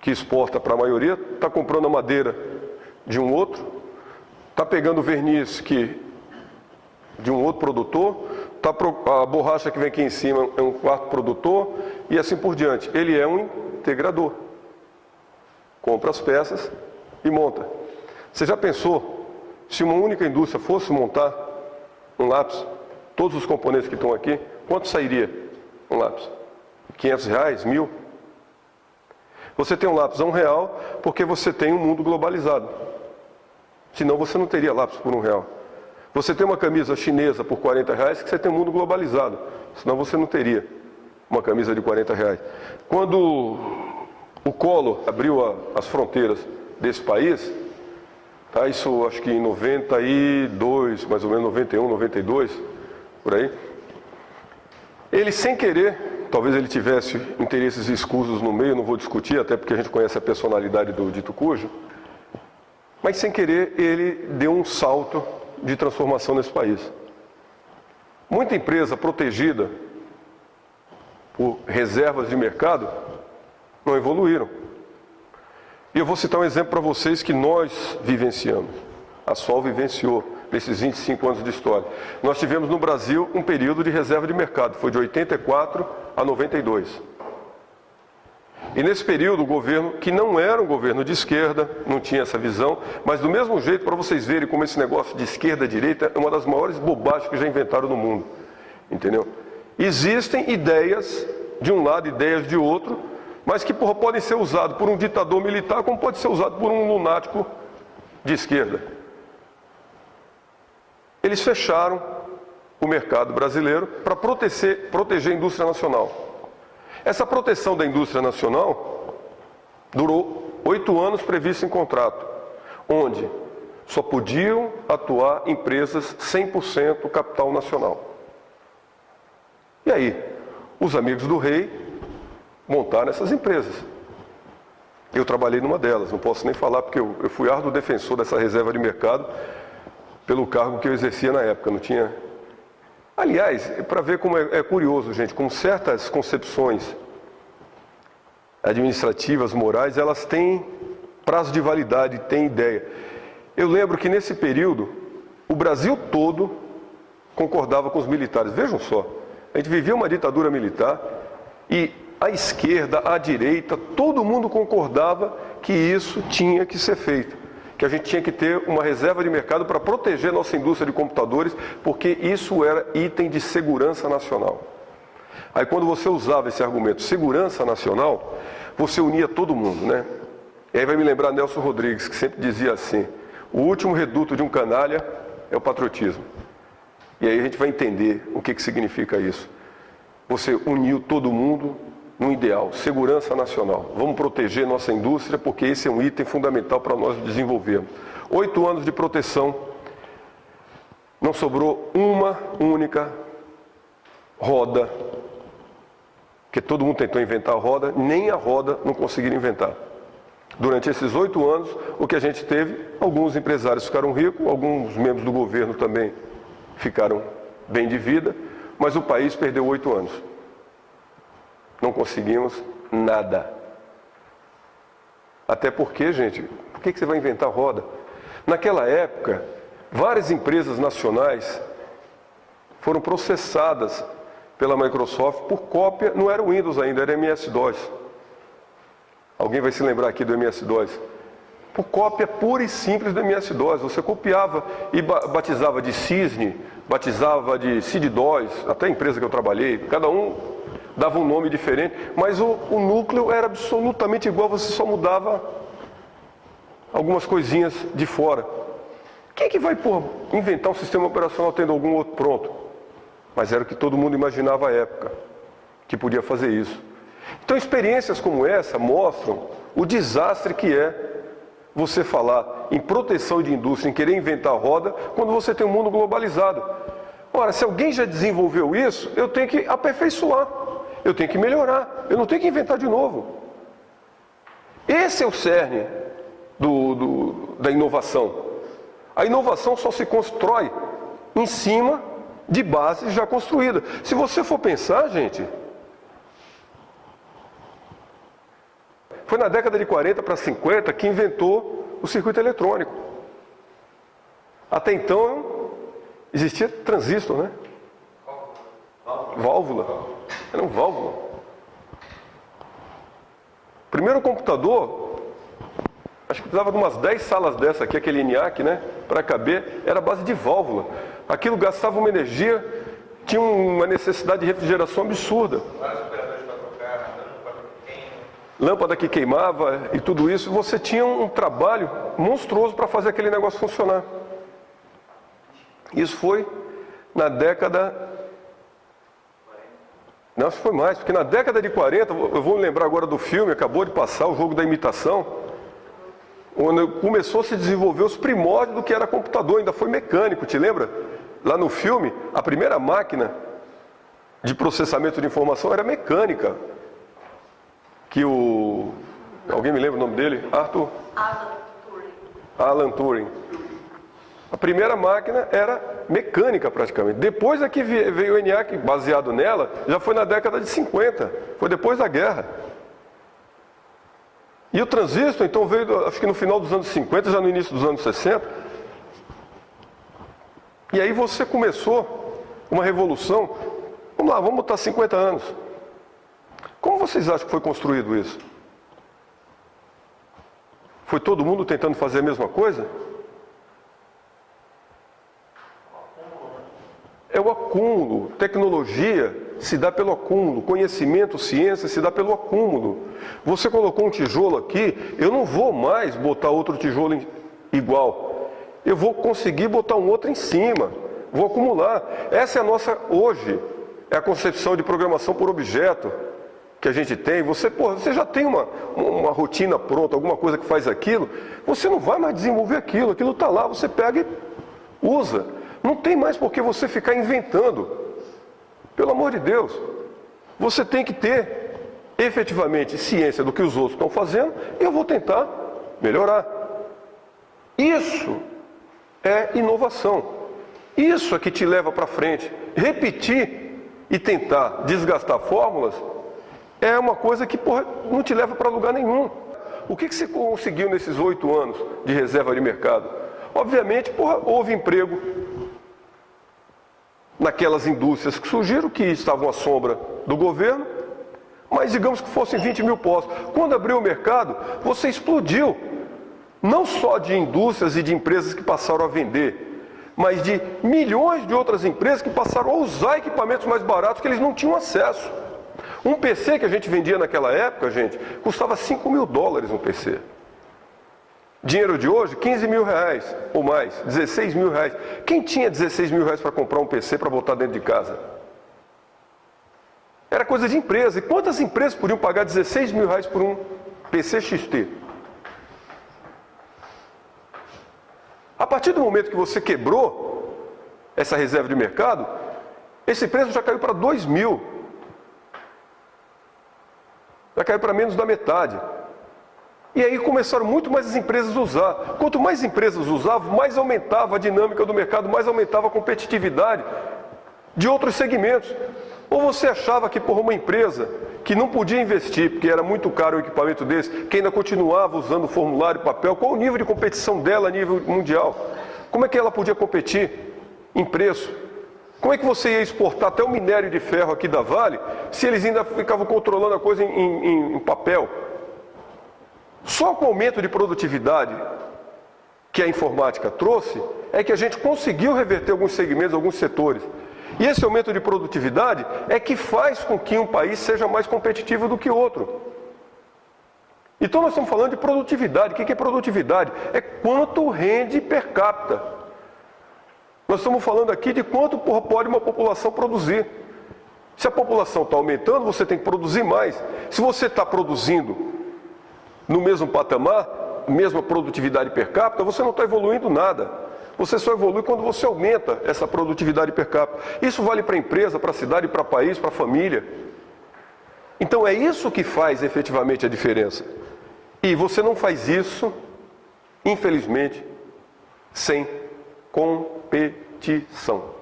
que exporta para a maioria, está comprando a madeira de um outro, está pegando o verniz que, de um outro produtor, tá, a borracha que vem aqui em cima é um quarto produtor e assim por diante. Ele é um integrador. Compra as peças e monta. Você já pensou se uma única indústria fosse montar um lápis, todos os componentes que estão aqui, quanto sairia um lápis? 500 reais? Mil? Você tem um lápis a um real porque você tem um mundo globalizado. Senão você não teria lápis por um real. Você tem uma camisa chinesa por 40 reais que você tem um mundo globalizado. Senão você não teria uma camisa de 40 reais. Quando o Collor abriu a, as fronteiras desse país, tá? isso acho que em 92, mais ou menos 91, 92, por aí, ele sem querer, talvez ele tivesse interesses escusos no meio, não vou discutir, até porque a gente conhece a personalidade do dito cujo, mas sem querer ele deu um salto de transformação nesse país. Muita empresa protegida por reservas de mercado não evoluíram. E eu vou citar um exemplo para vocês que nós vivenciamos. A Sol vivenciou nesses 25 anos de história. Nós tivemos no Brasil um período de reserva de mercado, foi de 84 a 92. E nesse período o governo, que não era um governo de esquerda, não tinha essa visão, mas do mesmo jeito, para vocês verem como esse negócio de esquerda-direita é uma das maiores bobagens que já inventaram no mundo. Entendeu? Existem ideias de um lado, ideias de outro, mas que porra, podem ser usadas por um ditador militar, como pode ser usado por um lunático de esquerda. Eles fecharam o mercado brasileiro para proteger, proteger a indústria nacional. Essa proteção da indústria nacional durou oito anos previsto em contrato, onde só podiam atuar empresas 100% capital nacional. E aí, os amigos do rei montaram essas empresas. Eu trabalhei numa delas, não posso nem falar porque eu, eu fui árduo defensor dessa reserva de mercado pelo cargo que eu exercia na época, não tinha... Aliás, para ver como é, é curioso, gente, como certas concepções administrativas, morais, elas têm prazo de validade, têm ideia. Eu lembro que nesse período, o Brasil todo concordava com os militares. Vejam só, a gente vivia uma ditadura militar e a esquerda, a direita, todo mundo concordava que isso tinha que ser feito. Que a gente tinha que ter uma reserva de mercado para proteger nossa indústria de computadores, porque isso era item de segurança nacional. Aí quando você usava esse argumento, segurança nacional, você unia todo mundo, né? E aí vai me lembrar Nelson Rodrigues, que sempre dizia assim, o último reduto de um canalha é o patriotismo. E aí a gente vai entender o que, que significa isso. Você uniu todo mundo no ideal, segurança nacional. Vamos proteger nossa indústria porque esse é um item fundamental para nós desenvolvermos. Oito anos de proteção, não sobrou uma única roda, que todo mundo tentou inventar a roda, nem a roda não conseguiram inventar. Durante esses oito anos, o que a gente teve, alguns empresários ficaram ricos, alguns membros do governo também ficaram bem de vida, mas o país perdeu oito anos. Não conseguimos nada. Até porque, gente, por que você vai inventar roda? Naquela época, várias empresas nacionais foram processadas pela Microsoft por cópia, não era Windows ainda, era MS-DOS. Alguém vai se lembrar aqui do MS-DOS? Por cópia pura e simples do MS-DOS. Você copiava e batizava de Cisne, batizava de Cid-DOS, até a empresa que eu trabalhei, cada um dava um nome diferente, mas o, o núcleo era absolutamente igual, você só mudava algumas coisinhas de fora. Quem é que vai por inventar um sistema operacional tendo algum outro pronto? Mas era o que todo mundo imaginava à época, que podia fazer isso. Então experiências como essa mostram o desastre que é você falar em proteção de indústria, em querer inventar roda, quando você tem um mundo globalizado. Ora, se alguém já desenvolveu isso, eu tenho que aperfeiçoar, eu tenho que melhorar, eu não tenho que inventar de novo. Esse é o cerne do, do, da inovação. A inovação só se constrói em cima de bases já construídas. Se você for pensar, gente, Foi na década de 40 para 50 que inventou o circuito eletrônico. Até então existia transistor, né? Válvula. Era um válvula. Primeiro computador, acho que precisava de umas 10 salas dessa aqui, aquele ENIAC, né? Para caber, era base de válvula. Aquilo gastava uma energia, tinha uma necessidade de refrigeração absurda lâmpada que queimava e tudo isso, você tinha um trabalho monstruoso para fazer aquele negócio funcionar. Isso foi na década. Não, isso foi mais, porque na década de 40, eu vou lembrar agora do filme, acabou de passar, o jogo da imitação, onde começou a se desenvolver os primórdios do que era computador, ainda foi mecânico, te lembra? Lá no filme, a primeira máquina de processamento de informação era mecânica que o. Alguém me lembra o nome dele? Arthur? Alan Turing. Alan Turing. A primeira máquina era mecânica praticamente. Depois é que veio o ENIAC baseado nela, já foi na década de 50, foi depois da guerra. E o transistor então veio, acho que no final dos anos 50, já no início dos anos 60. E aí você começou uma revolução. Vamos lá, vamos botar 50 anos. Como vocês acham que foi construído isso? Foi todo mundo tentando fazer a mesma coisa? É o acúmulo, tecnologia. se dá pelo acúmulo, conhecimento, ciência se dá pelo acúmulo. Você colocou um tijolo aqui, eu não vou mais botar outro tijolo igual. Eu vou conseguir botar um outro em cima, vou acumular. Essa é a nossa, hoje, é a concepção de programação por objeto que a gente tem. Você, porra, você já tem uma, uma rotina pronta, alguma coisa que faz aquilo, você não vai mais desenvolver aquilo, aquilo está lá, você pega e usa. Não tem mais por que você ficar inventando. Pelo amor de Deus, você tem que ter efetivamente ciência do que os outros estão fazendo e eu vou tentar melhorar. Isso é inovação. Isso é que te leva para frente. Repetir e tentar desgastar fórmulas é uma coisa que porra, não te leva para lugar nenhum. O que, que você conseguiu nesses oito anos de reserva de mercado? Obviamente, porra, houve emprego, naquelas indústrias que surgiram, que estavam à sombra do governo, mas digamos que fossem 20 mil postos. Quando abriu o mercado, você explodiu, não só de indústrias e de empresas que passaram a vender, mas de milhões de outras empresas que passaram a usar equipamentos mais baratos que eles não tinham acesso. Um PC que a gente vendia naquela época, gente, custava 5 mil dólares um PC. Dinheiro de hoje, 15 mil reais ou mais, 16 mil reais. Quem tinha 16 mil reais para comprar um PC para botar dentro de casa? Era coisa de empresa. E quantas empresas podiam pagar 16 mil reais por um PC XT? A partir do momento que você quebrou essa reserva de mercado, esse preço já caiu para 2 mil. Já caiu para menos da metade. E aí começaram muito mais as empresas a usar. Quanto mais empresas usavam, mais aumentava a dinâmica do mercado, mais aumentava a competitividade de outros segmentos. Ou você achava que por uma empresa que não podia investir, porque era muito caro o equipamento desse, que ainda continuava usando formulário papel, qual o nível de competição dela a nível mundial? Como é que ela podia competir em preço? Como é que você ia exportar até o minério de ferro aqui da Vale, se eles ainda ficavam controlando a coisa em, em, em papel? Só com o aumento de produtividade que a informática trouxe, é que a gente conseguiu reverter alguns segmentos, alguns setores. E esse aumento de produtividade é que faz com que um país seja mais competitivo do que outro. Então nós estamos falando de produtividade. O que é produtividade? É quanto rende per capita. Nós estamos falando aqui de quanto pode uma população produzir. Se a população está aumentando, você tem que produzir mais. Se você está produzindo no mesmo patamar, mesma produtividade per capita, você não está evoluindo nada. Você só evolui quando você aumenta essa produtividade per capita. Isso vale para a empresa, para a cidade, para o país, para a família. Então é isso que faz efetivamente a diferença. E você não faz isso, infelizmente, sem competição.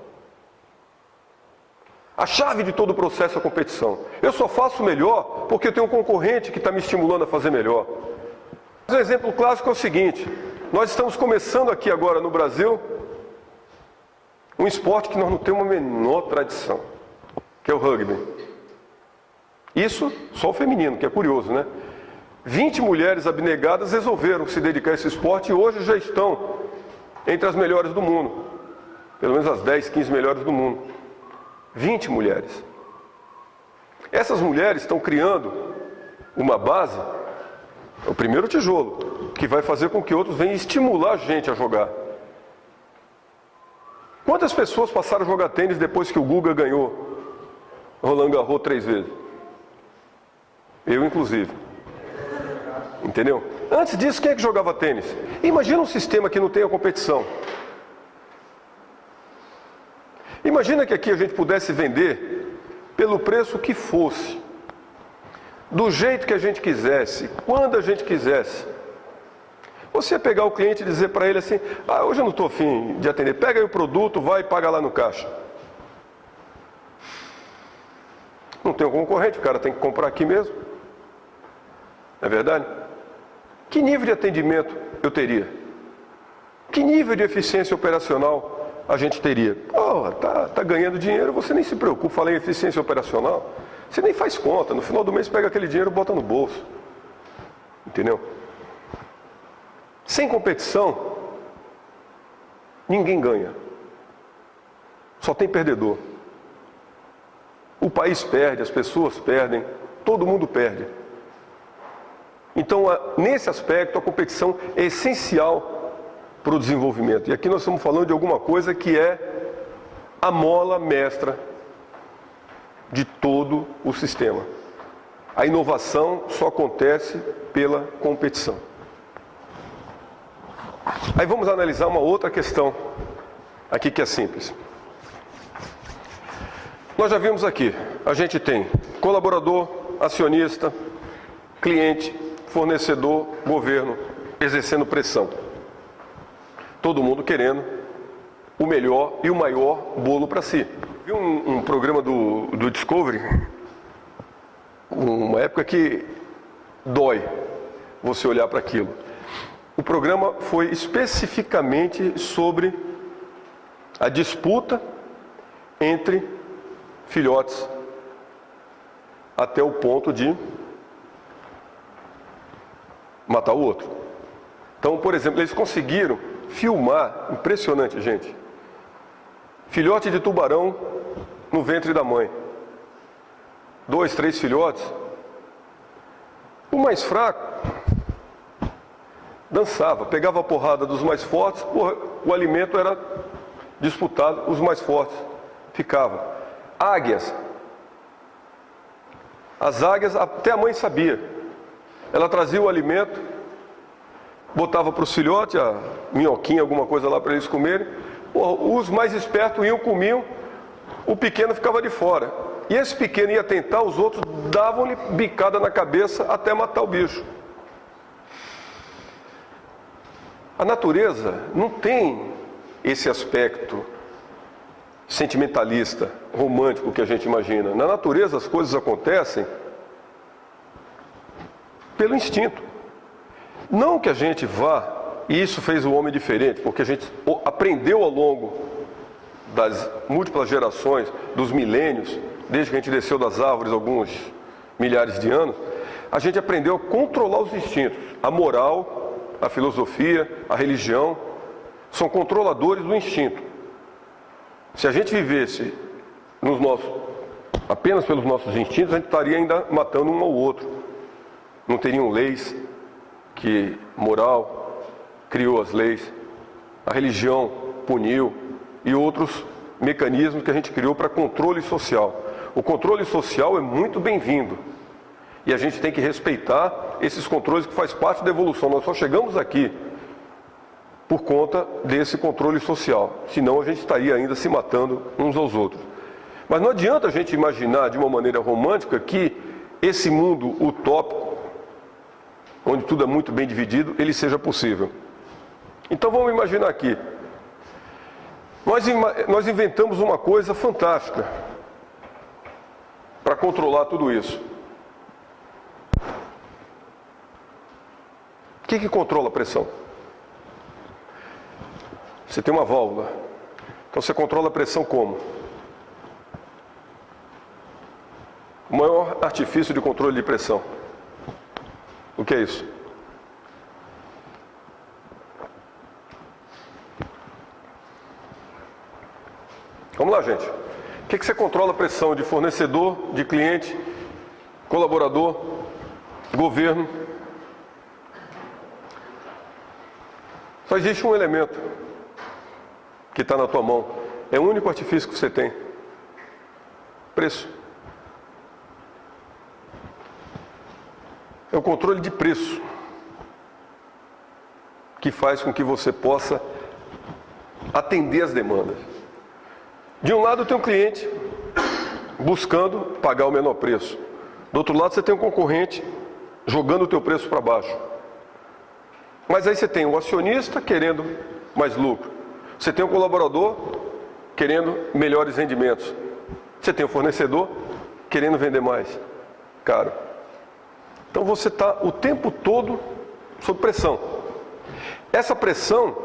A chave de todo o processo é a competição. Eu só faço melhor porque eu tenho um concorrente que está me estimulando a fazer melhor. Um exemplo clássico é o seguinte: nós estamos começando aqui agora no Brasil um esporte que nós não temos a menor tradição, que é o rugby. Isso só o feminino, que é curioso, né? 20 mulheres abnegadas resolveram se dedicar a esse esporte e hoje já estão entre as melhores do mundo. Pelo menos as 10, 15 melhores do mundo. 20 mulheres. Essas mulheres estão criando uma base, o primeiro tijolo, que vai fazer com que outros venham estimular a gente a jogar. Quantas pessoas passaram a jogar tênis depois que o Guga ganhou Roland Garros três vezes? Eu, inclusive. Entendeu? Antes disso, quem é que jogava tênis? Imagina um sistema que não tem a competição. Imagina que aqui a gente pudesse vender pelo preço que fosse, do jeito que a gente quisesse, quando a gente quisesse. Você pegar o cliente e dizer para ele assim: ah, hoje eu não estou afim de atender, pega aí o produto, vai e paga lá no caixa. Não tem um concorrente, o cara tem que comprar aqui mesmo. Não é verdade? Que nível de atendimento eu teria? Que nível de eficiência operacional a gente teria. Oh, tá, tá ganhando dinheiro, você nem se preocupa, fala em eficiência operacional. Você nem faz conta, no final do mês pega aquele dinheiro e bota no bolso. Entendeu? Sem competição, ninguém ganha. Só tem perdedor. O país perde, as pessoas perdem, todo mundo perde. Então, nesse aspecto, a competição é essencial para o desenvolvimento. E aqui nós estamos falando de alguma coisa que é a mola mestra de todo o sistema. A inovação só acontece pela competição. Aí vamos analisar uma outra questão aqui que é simples. Nós já vimos aqui, a gente tem colaborador, acionista, cliente, fornecedor, governo exercendo pressão. Todo mundo querendo o melhor e o maior bolo para si. Vi um, um programa do, do Discovery, uma época que dói você olhar para aquilo. O programa foi especificamente sobre a disputa entre filhotes até o ponto de matar o outro. Então, por exemplo, eles conseguiram filmar, impressionante, gente, filhote de tubarão no ventre da mãe. Dois, três filhotes. O mais fraco dançava, pegava a porrada dos mais fortes, o, o alimento era disputado, os mais fortes ficavam. Águias. As águias, até a mãe sabia. Ela trazia o alimento, botava para os filhotes, a minhoquinha, alguma coisa lá para eles comerem. Os mais espertos iam, comiam, o pequeno ficava de fora. E esse pequeno ia tentar, os outros davam-lhe bicada na cabeça até matar o bicho. A natureza não tem esse aspecto sentimentalista, romântico que a gente imagina. Na natureza as coisas acontecem pelo instinto. Não que a gente vá, e isso fez o homem diferente, porque a gente aprendeu ao longo das múltiplas gerações, dos milênios, desde que a gente desceu das árvores alguns milhares de anos, a gente aprendeu a controlar os instintos. A moral, a filosofia, a religião, são controladores do instinto. Se a gente vivesse nos nossos, apenas pelos nossos instintos, a gente estaria ainda matando um ao outro. Não teriam leis que moral criou as leis, a religião puniu e outros mecanismos que a gente criou para controle social. O controle social é muito bem-vindo. E a gente tem que respeitar esses controles que faz parte da evolução. Nós só chegamos aqui por conta desse controle social. Senão a gente estaria ainda se matando uns aos outros. Mas não adianta a gente imaginar de uma maneira romântica que esse mundo utópico, onde tudo é muito bem dividido, ele seja possível. Então vamos imaginar aqui. Nós, nós inventamos uma coisa fantástica para controlar tudo isso. O que, que controla a pressão? Você tem uma válvula. Então você controla a pressão como? O maior artifício de controle de pressão. O que é isso? Vamos lá, gente. O que, que você controla a pressão de fornecedor, de cliente, colaborador, governo? Só existe um elemento que está na tua mão. É o único artifício que você tem. Preço. É o controle de preço que faz com que você possa atender as demandas. De um lado tem um cliente buscando pagar o menor preço. Do outro lado você tem um concorrente jogando o teu preço para baixo. Mas aí você tem o acionista querendo mais lucro. Você tem o colaborador querendo melhores rendimentos. Você tem o fornecedor querendo vender mais caro. Então você está o tempo todo sob pressão. Essa pressão,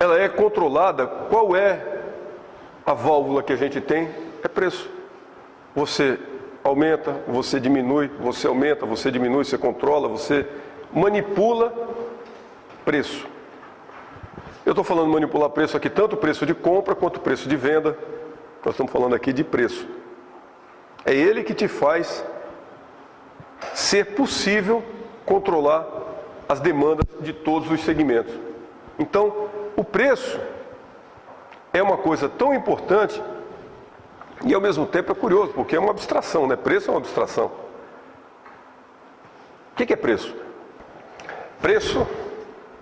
ela é controlada. Qual é a válvula que a gente tem? É preço. Você aumenta, você diminui, você aumenta, você diminui, você controla, você manipula preço. Eu estou falando manipular preço aqui, tanto preço de compra quanto preço de venda. Nós estamos falando aqui de preço. É ele que te faz ser possível controlar as demandas de todos os segmentos. Então, o preço é uma coisa tão importante e ao mesmo tempo é curioso, porque é uma abstração, né? Preço é uma abstração. O que é preço? Preço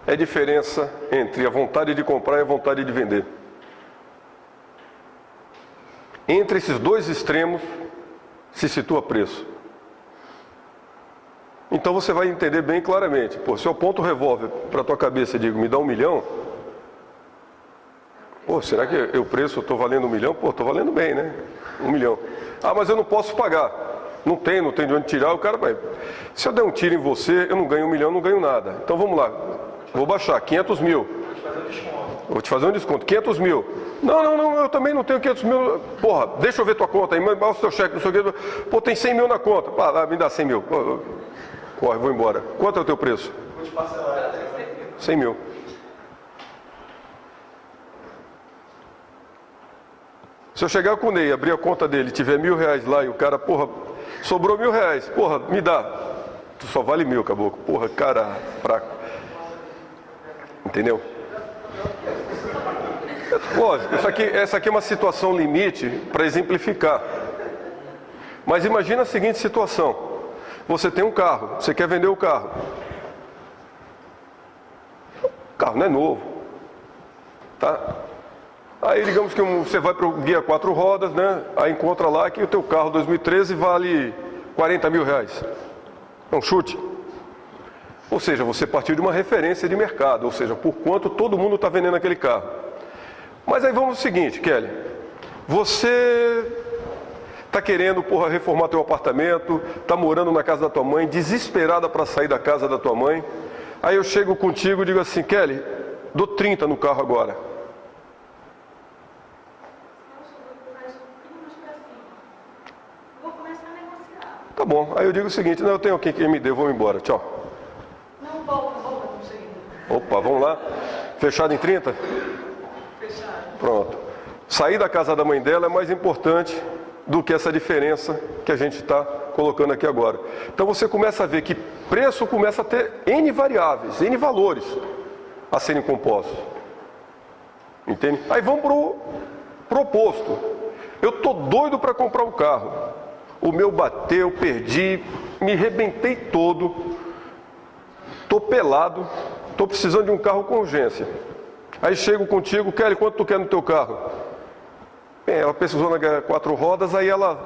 é diferença entre a vontade de comprar e a vontade de vender. Entre esses dois extremos se situa preço. Então você vai entender bem claramente. Pô, se eu aponto o revólver para a tua cabeça e digo, me dá um milhão, pô, será que o preço estou valendo um milhão? Pô, estou valendo bem, né? Um milhão. Ah, mas eu não posso pagar. Não tem, não tem de onde tirar, o cara vai. Se eu der um tiro em você, eu não ganho um milhão, não ganho nada. Então vamos lá, vou baixar, 500 mil. Vou te fazer um desconto, 500 mil. Não, não, não, eu também não tenho 500 mil. Porra, deixa eu ver tua conta aí, manda o seu cheque, não sei o quê. Pô, tem 100 mil na conta. Pá, me dá 100 mil. Corre, vou embora. Quanto é o teu preço? 100 mil. Se eu chegar com o Ney, abrir a conta dele, tiver mil reais lá e o cara, porra, sobrou mil reais, porra, me dá. Tu só vale mil, caboclo. Porra, cara fraco. Entendeu? Lógico, isso aqui, essa aqui é uma situação limite para exemplificar. Mas imagina a seguinte situação. Você tem um carro, você quer vender o carro. O carro não é novo. Tá? Aí digamos que você vai para o guia quatro rodas, né? Aí encontra lá que o teu carro 2013 vale 40 mil reais. É um chute. Ou seja, você partiu de uma referência de mercado, ou seja, por quanto todo mundo está vendendo aquele carro. Mas aí vamos ao seguinte, Kelly. Você está querendo, porra, reformar teu apartamento, está morando na casa da tua mãe, desesperada para sair da casa da tua mãe. Aí eu chego contigo e digo assim, Kelly, dou 30 no carro agora. Tá bom, aí eu digo o seguinte, não, eu tenho aqui quem me dê, vou embora, tchau. Não, volta, volta, não Opa, vamos lá. Fechado em 30? Fechado. Pronto. Sair da casa da mãe dela é mais importante do que essa diferença que a gente está colocando aqui agora. Então você começa a ver que preço começa a ter N variáveis, N valores a serem compostos. Entende? Aí vamos para o proposto. Eu estou doido para comprar um carro. O meu bateu, perdi, me rebentei todo. Estou pelado, estou precisando de um carro com urgência. Aí chego contigo, Kelly, quanto tu quer no teu carro? Bem, ela pesquisou na quatro rodas, aí ela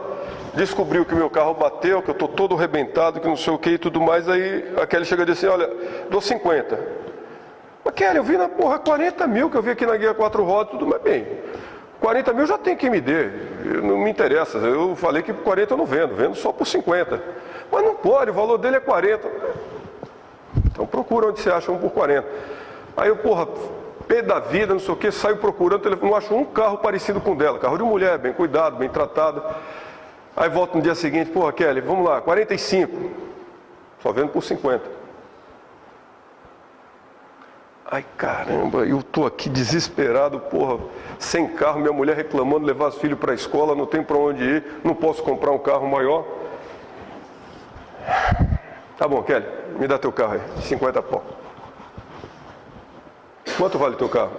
descobriu que meu carro bateu, que eu estou todo arrebentado, que não sei o que e tudo mais, aí a Kelly chega e diz assim, olha, dou 50. Mas Kelly, eu vi na porra 40 mil que eu vi aqui na guia quatro rodas, tudo mais bem. 40 mil já tem quem me dê, não me interessa. Eu falei que por 40 eu não vendo, vendo só por 50. Mas não pode, o valor dele é 40. Então procura onde você acha um por 40. Aí eu, porra, pé da vida, não sei o que, saio procurando, não acho um carro parecido com o dela, carro de mulher, bem cuidado, bem tratado. Aí volto no dia seguinte, porra, Kelly, vamos lá, 45. Só vendo por 50. Ai caramba, eu tô aqui desesperado, porra, sem carro, minha mulher reclamando, levar os filhos para a escola, não tem para onde ir, não posso comprar um carro maior. Tá bom, Kelly, me dá teu carro aí, 50 pau. Quanto vale o teu carro?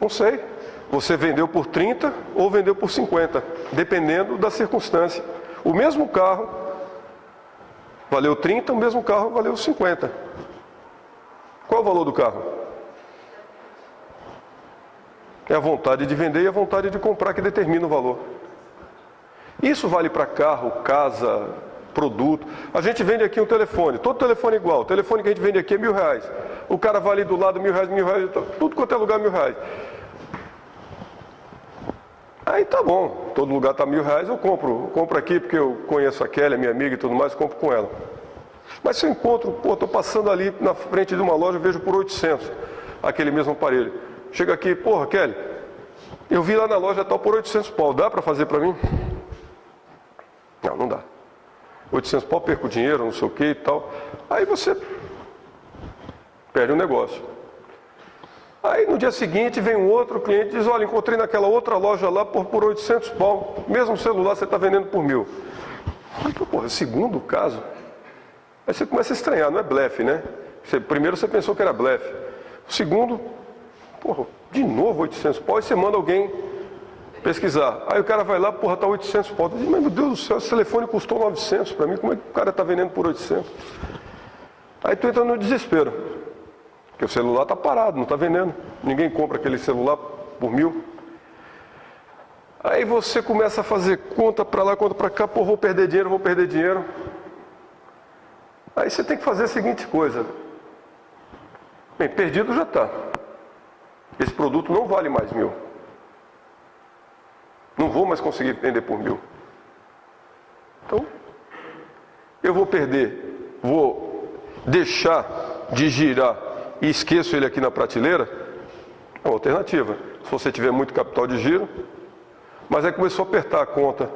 Não sei. Você vendeu por 30 ou vendeu por 50, dependendo da circunstância. O mesmo carro valeu 30, o mesmo carro valeu 50. Qual é o valor do carro? É a vontade de vender e a vontade de comprar que determina o valor. Isso vale para carro, casa, produto. A gente vende aqui um telefone, todo telefone igual. O telefone que a gente vende aqui é mil reais. O cara vale do lado mil reais, mil reais, tudo quanto é lugar mil reais. Aí tá bom, todo lugar está mil reais, eu compro. Eu compro aqui porque eu conheço a Kelly, minha amiga e tudo mais, compro com ela. Mas se eu encontro, pô, estou passando ali na frente de uma loja, vejo por 800 aquele mesmo aparelho. Chega aqui, porra, Kelly, eu vi lá na loja tal por 800 pau, dá para fazer para mim? Não, não dá. 800 pau, perco dinheiro, não sei o que e tal. Aí você perde o negócio. Aí no dia seguinte vem um outro cliente e diz, olha, encontrei naquela outra loja lá por, por 800 pau, mesmo celular você está vendendo por mil. Porra, segundo caso, aí você começa a estranhar, não é blefe, né? Você, primeiro você pensou que era blefe. Segundo, porra, de novo 800 pau, e você manda alguém pesquisar. Aí o cara vai lá, porra, tá 800 pau. Diz, mas meu Deus do céu, esse telefone custou 900 para mim, como é que o cara está vendendo por 800? Aí tu entra no desespero. Porque o celular está parado, não está vendendo. Ninguém compra aquele celular por mil. Aí você começa a fazer conta para lá, conta para cá, pô, vou perder dinheiro, vou perder dinheiro. Aí você tem que fazer a seguinte coisa. Bem, perdido já está. Esse produto não vale mais mil. Não vou mais conseguir vender por mil. Então, eu vou perder, vou deixar de girar e esqueço ele aqui na prateleira, é uma alternativa. Se você tiver muito capital de giro, mas aí começou a apertar a conta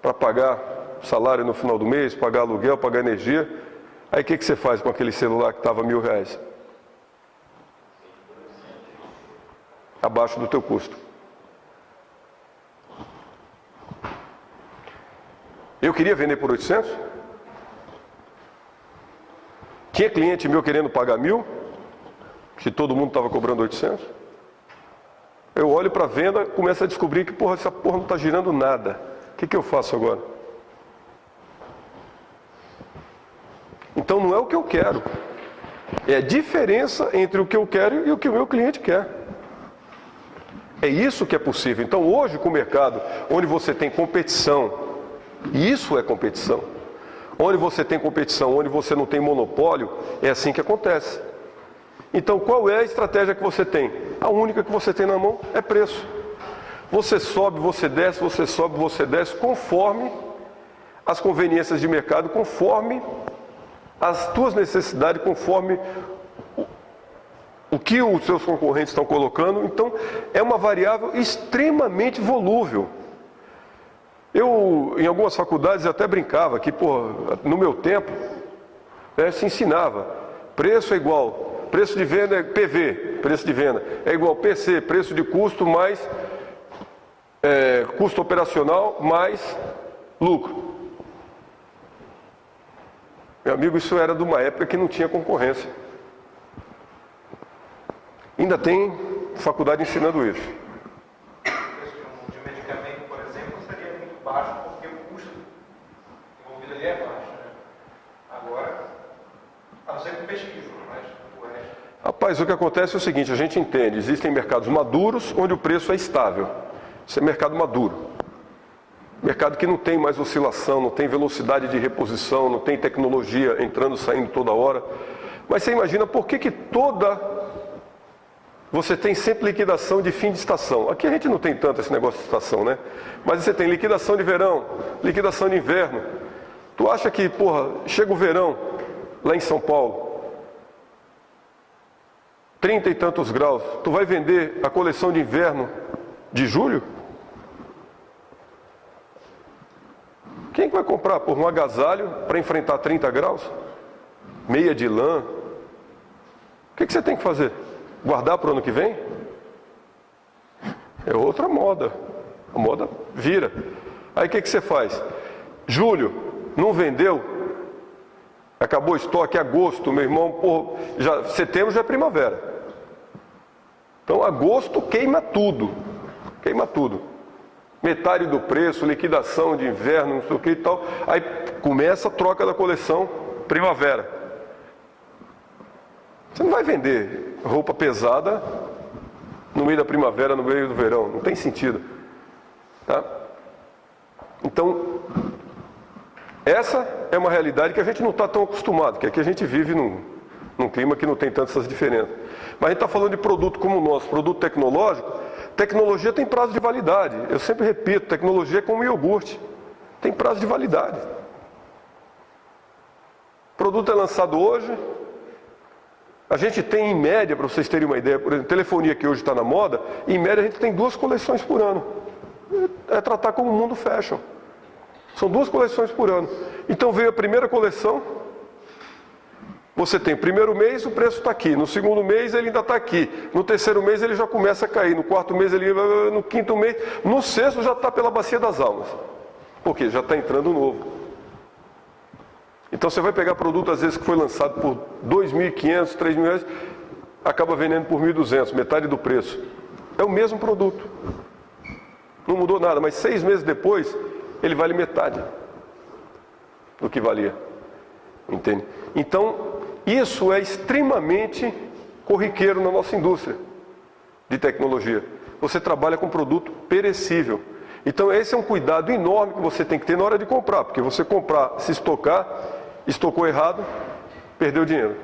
para pagar salário no final do mês, pagar aluguel, pagar energia. Aí o que, que você faz com aquele celular que estava mil reais? Abaixo do teu custo. Eu queria vender por 800? Tinha cliente meu querendo pagar mil? que todo mundo estava cobrando 800. Eu olho para a venda, começo a descobrir que porra, essa porra não está girando nada. O que, que eu faço agora? Então não é o que eu quero. É a diferença entre o que eu quero e o que o meu cliente quer. É isso que é possível. Então hoje com o mercado, onde você tem competição, isso é competição. Onde você tem competição, onde você não tem monopólio, é assim que acontece. Então, qual é a estratégia que você tem? A única que você tem na mão é preço. Você sobe, você desce, você sobe, você desce, conforme as conveniências de mercado, conforme as tuas necessidades, conforme o, o que os seus concorrentes estão colocando. Então, é uma variável extremamente volúvel. Eu, em algumas faculdades, até brincava que, pô, no meu tempo, né, se ensinava, preço é igual Preço de venda é PV, preço de venda. É igual PC, preço de custo mais é, custo operacional mais lucro. Meu amigo, isso era de uma época que não tinha concorrência. Ainda tem faculdade ensinando isso. O preço de um medicamento, por exemplo, seria muito baixo porque o custo ali é baixo. Né? Agora, a não ser com pesquisa. Rapaz, o que acontece é o seguinte, a gente entende, existem mercados maduros onde o preço é estável. Isso é mercado maduro. Mercado que não tem mais oscilação, não tem velocidade de reposição, não tem tecnologia entrando e saindo toda hora. Mas você imagina por que, que toda. Você tem sempre liquidação de fim de estação. Aqui a gente não tem tanto esse negócio de estação, né? Mas você tem liquidação de verão, liquidação de inverno. Tu acha que, porra, chega o verão lá em São Paulo, trinta e tantos graus, tu vai vender a coleção de inverno de julho? Quem vai comprar por um agasalho para enfrentar 30 graus? Meia de lã? O que, que você tem que fazer? Guardar para o ano que vem? É outra moda. A moda vira. Aí o que, que você faz? Julho, não vendeu? Acabou o estoque, agosto, meu irmão, por, já, setembro já é primavera. Então, agosto queima tudo. Queima tudo. Metade do preço, liquidação de inverno, não sei o que e tal. Aí começa a troca da coleção primavera. Você não vai vender roupa pesada no meio da primavera, no meio do verão. Não tem sentido. Tá? Então, essa é uma realidade que a gente não está tão acostumado, que aqui a gente vive num, num clima que não tem tantas diferenças. Mas a gente está falando de produto como o nosso, produto tecnológico. Tecnologia tem prazo de validade. Eu sempre repito, tecnologia é como iogurte. Tem prazo de validade. O produto é lançado hoje. A gente tem em média, para vocês terem uma ideia, por exemplo, telefonia que hoje está na moda, em média a gente tem duas coleções por ano. É tratar como mundo fashion. São duas coleções por ano. Então veio a primeira coleção, Você tem primeiro mês, o preço está aqui. No segundo mês, ele ainda está aqui. No terceiro mês, ele já começa a cair. No quarto mês, ele no quinto mês. No sexto, já está pela bacia das almas. Por quê? Já está entrando novo. Então, você vai pegar produto, às vezes, que foi lançado por 2.500, 3.000 reais, acaba vendendo por 1.200, metade do preço. É o mesmo produto. Não mudou nada, mas seis meses depois, ele vale metade do que valia. Entende? Então, isso é extremamente corriqueiro na nossa indústria de tecnologia. Você trabalha com produto perecível. Então, esse é um cuidado enorme que você tem que ter na hora de comprar, porque você comprar, se estocar, estocou errado, perdeu dinheiro.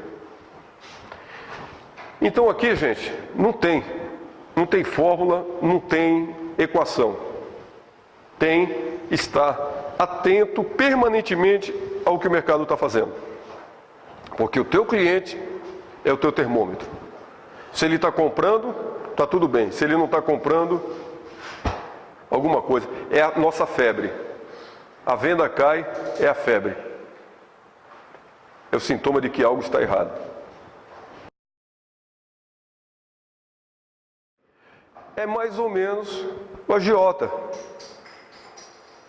Então, aqui, gente, não tem, não tem fórmula, não tem equação. Tem estar atento permanentemente ao que o mercado está fazendo. Porque o teu cliente é o teu termômetro. Se ele está comprando, está tudo bem. Se ele não está comprando, alguma coisa. É a nossa febre. A venda cai, é a febre. É o sintoma de que algo está errado. É mais ou menos o agiota.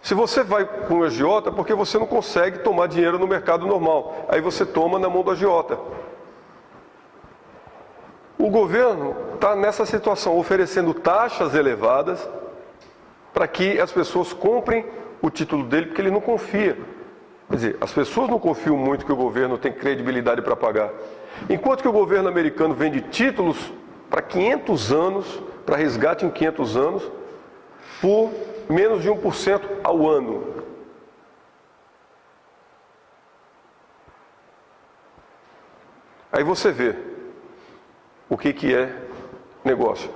Se você vai com o agiota, é porque você não consegue tomar dinheiro no mercado normal. Aí você toma na mão do agiota. O governo está nessa situação, oferecendo taxas elevadas para que as pessoas comprem o título dele, porque ele não confia. Quer dizer, as pessoas não confiam muito que o governo tem credibilidade para pagar. Enquanto que o governo americano vende títulos para 500 anos, para resgate em 500 anos, por menos de 1% ao ano. Aí você vê o que, que é negócio.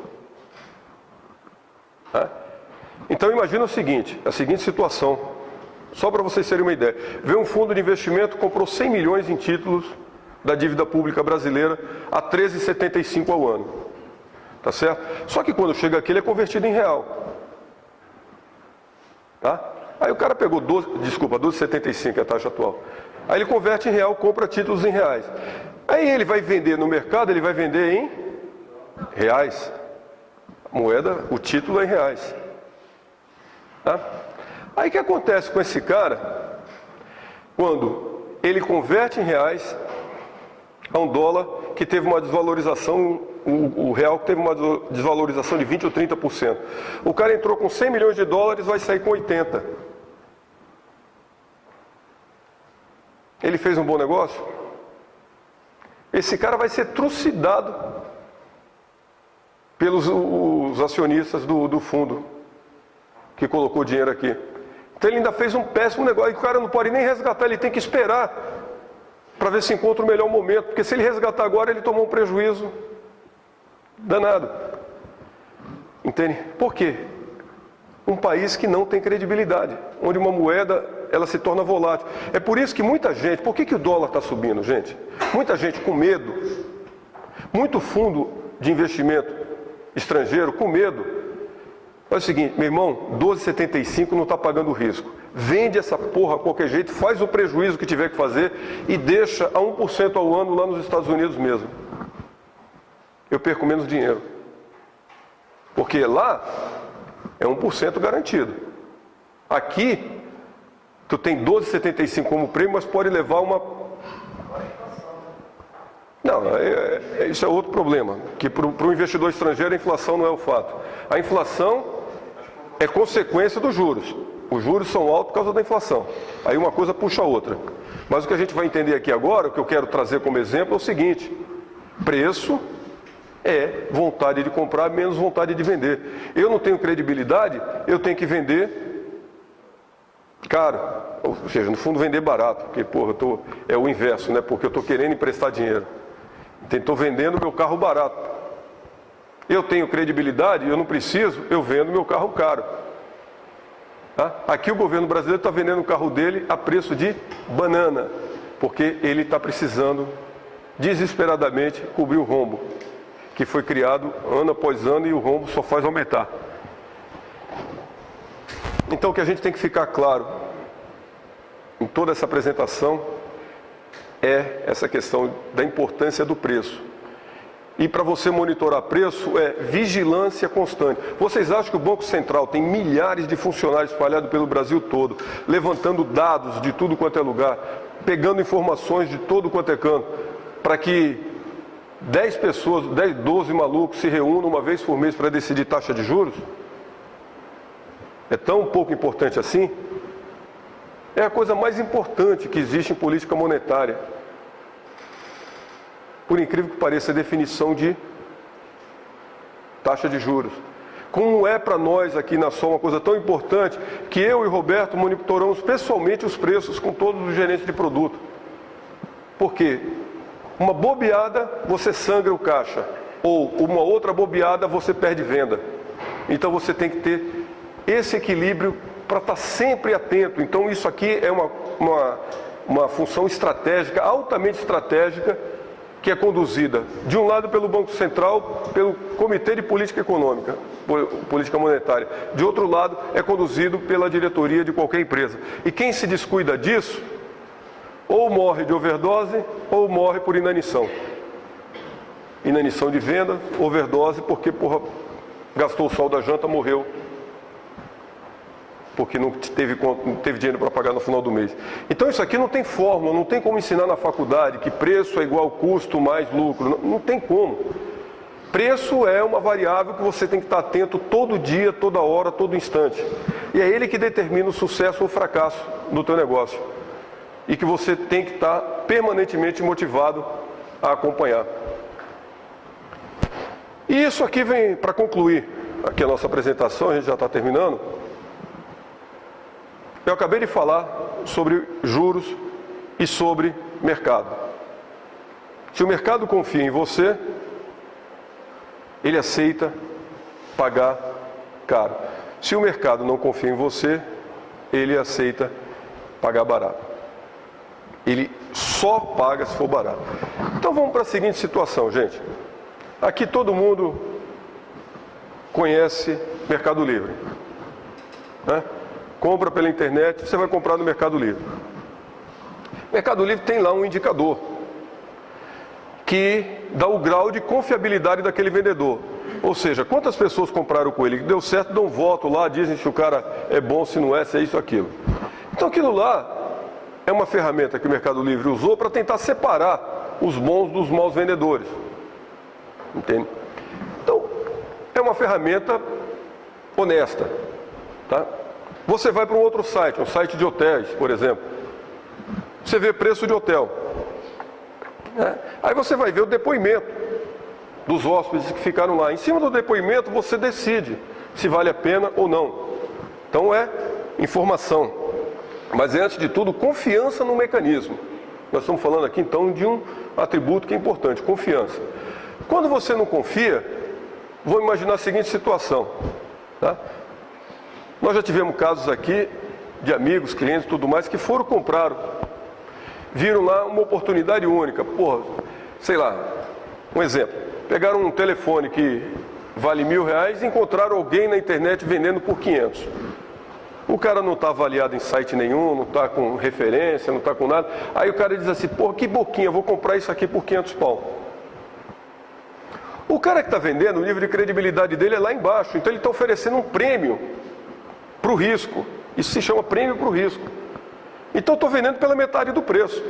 Então imagina o seguinte, a seguinte situação, só para vocês terem uma ideia. Vê um fundo de investimento comprou 100 milhões em títulos da dívida pública brasileira a 13,75 ao ano. Tá certo? Só que quando chega aqui ele é convertido em real. Tá? Aí o cara pegou 12, desculpa, 12,75 é a taxa atual. Aí ele converte em real, compra títulos em reais. Aí ele vai vender no mercado, ele vai vender em reais. moeda, o título é em reais. Tá? Aí o que acontece com esse cara? Quando ele converte em reais a um dólar que teve uma desvalorização o, real teve uma desvalorização de 20 ou 30%. O cara entrou com 100 milhões de dólares, vai sair com 80. Ele fez um bom negócio? Esse cara vai ser trucidado pelos os acionistas do, do fundo que colocou dinheiro aqui. Então ele ainda fez um péssimo negócio. E o cara não pode nem resgatar, ele tem que esperar para ver se encontra o melhor momento. Porque se ele resgatar agora, ele tomou um prejuízo danado. Entende? Por quê? Um país que não tem credibilidade, onde uma moeda ela se torna volátil. É por isso que muita gente, por que, que o dólar está subindo, gente? Muita gente com medo, muito fundo de investimento estrangeiro com medo. Olha o seguinte, meu irmão, 12,75 não está pagando risco. Vende essa porra a qualquer jeito, faz o prejuízo que tiver que fazer e deixa a 1% ao ano lá nos Estados Unidos mesmo eu perco menos dinheiro. Porque lá é 1% garantido. Aqui, tu tem 12,75 como prêmio, mas pode levar uma... Não, é, é, isso é outro problema, que para o investidor estrangeiro a inflação não é o fato. A inflação é consequência dos juros. Os juros são altos por causa da inflação. Aí uma coisa puxa a outra. Mas o que a gente vai entender aqui agora, o que eu quero trazer como exemplo é o seguinte, preço é vontade de comprar menos vontade de vender. Eu não tenho credibilidade, eu tenho que vender caro. Ou seja, no fundo vender barato, porque porra, tô, é o inverso, né? Porque eu estou querendo emprestar dinheiro. Estou vendendo meu carro barato. Eu tenho credibilidade, eu não preciso, eu vendo meu carro caro. Tá? Aqui o governo brasileiro está vendendo o carro dele a preço de banana, porque ele está precisando desesperadamente cobrir o rombo que foi criado ano após ano e o rombo só faz aumentar. Então o que a gente tem que ficar claro em toda essa apresentação é essa questão da importância do preço. E para você monitorar preço é vigilância constante. Vocês acham que o Banco Central tem milhares de funcionários espalhados pelo Brasil todo, levantando dados de tudo quanto é lugar, pegando informações de todo quanto é canto, para que 10 pessoas, 10, 12 malucos se reúnam uma vez por mês para decidir taxa de juros? É tão pouco importante assim? É a coisa mais importante que existe em política monetária por incrível que pareça, a definição de taxa de juros. Como é para nós aqui na SOL uma coisa tão importante que eu e Roberto monitoramos pessoalmente os preços com todos os gerentes de produto. Por quê? Uma bobeada, você sangra o caixa. Ou uma outra bobeada, você perde venda. Então você tem que ter esse equilíbrio para estar tá sempre atento. Então isso aqui é uma, uma, uma função estratégica, altamente estratégica, que é conduzida, de um lado pelo Banco Central, pelo Comitê de Política Econômica, Política Monetária, de outro lado é conduzido pela diretoria de qualquer empresa. E quem se descuida disso, ou morre de overdose, ou morre por inanição. Inanição de venda, overdose, porque porra, gastou o sol da janta, morreu porque não teve, não teve dinheiro para pagar no final do mês. Então isso aqui não tem fórmula, não tem como ensinar na faculdade que preço é igual custo mais lucro, não, não tem como. Preço é uma variável que você tem que estar atento todo dia, toda hora, todo instante. E é ele que determina o sucesso ou o fracasso do teu negócio. E que você tem que estar permanentemente motivado a acompanhar. E isso aqui vem para concluir aqui a nossa apresentação, a gente já está terminando. Eu acabei de falar sobre juros e sobre mercado. Se o mercado confia em você, ele aceita pagar caro. Se o mercado não confia em você, ele aceita pagar barato. Ele só paga se for barato. Então vamos para a seguinte situação, gente. Aqui todo mundo conhece Mercado Livre. Né? compra pela internet, você vai comprar no Mercado Livre. Mercado Livre tem lá um indicador que dá o grau de confiabilidade daquele vendedor. Ou seja, quantas pessoas compraram com ele, deu certo, dão voto lá, dizem se o cara é bom, se não é, se é isso, aquilo. Então aquilo lá é uma ferramenta que o Mercado Livre usou para tentar separar os bons dos maus vendedores. Entende? Então, é uma ferramenta honesta. Tá? Você vai para um outro site, um site de hotéis, por exemplo. Você vê preço de hotel. É. Aí você vai ver o depoimento dos hóspedes que ficaram lá. Em cima do depoimento você decide se vale a pena ou não. Então é informação. Mas é antes de tudo confiança no mecanismo. Nós estamos falando aqui então de um atributo que é importante, confiança. Quando você não confia, vou imaginar a seguinte situação. Tá? Nós já tivemos casos aqui de amigos, clientes tudo mais que foram compraram. Viram lá uma oportunidade única. Porra, sei lá, um exemplo. Pegaram um telefone que vale mil reais e encontraram alguém na internet vendendo por 500. O cara não está avaliado em site nenhum, não está com referência, não está com nada. Aí o cara diz assim, porra, que boquinha, vou comprar isso aqui por 500 pau. O cara que está vendendo, o nível de credibilidade dele é lá embaixo, então ele está oferecendo um prêmio para o risco. Isso se chama prêmio para o risco. Então estou vendendo pela metade do preço.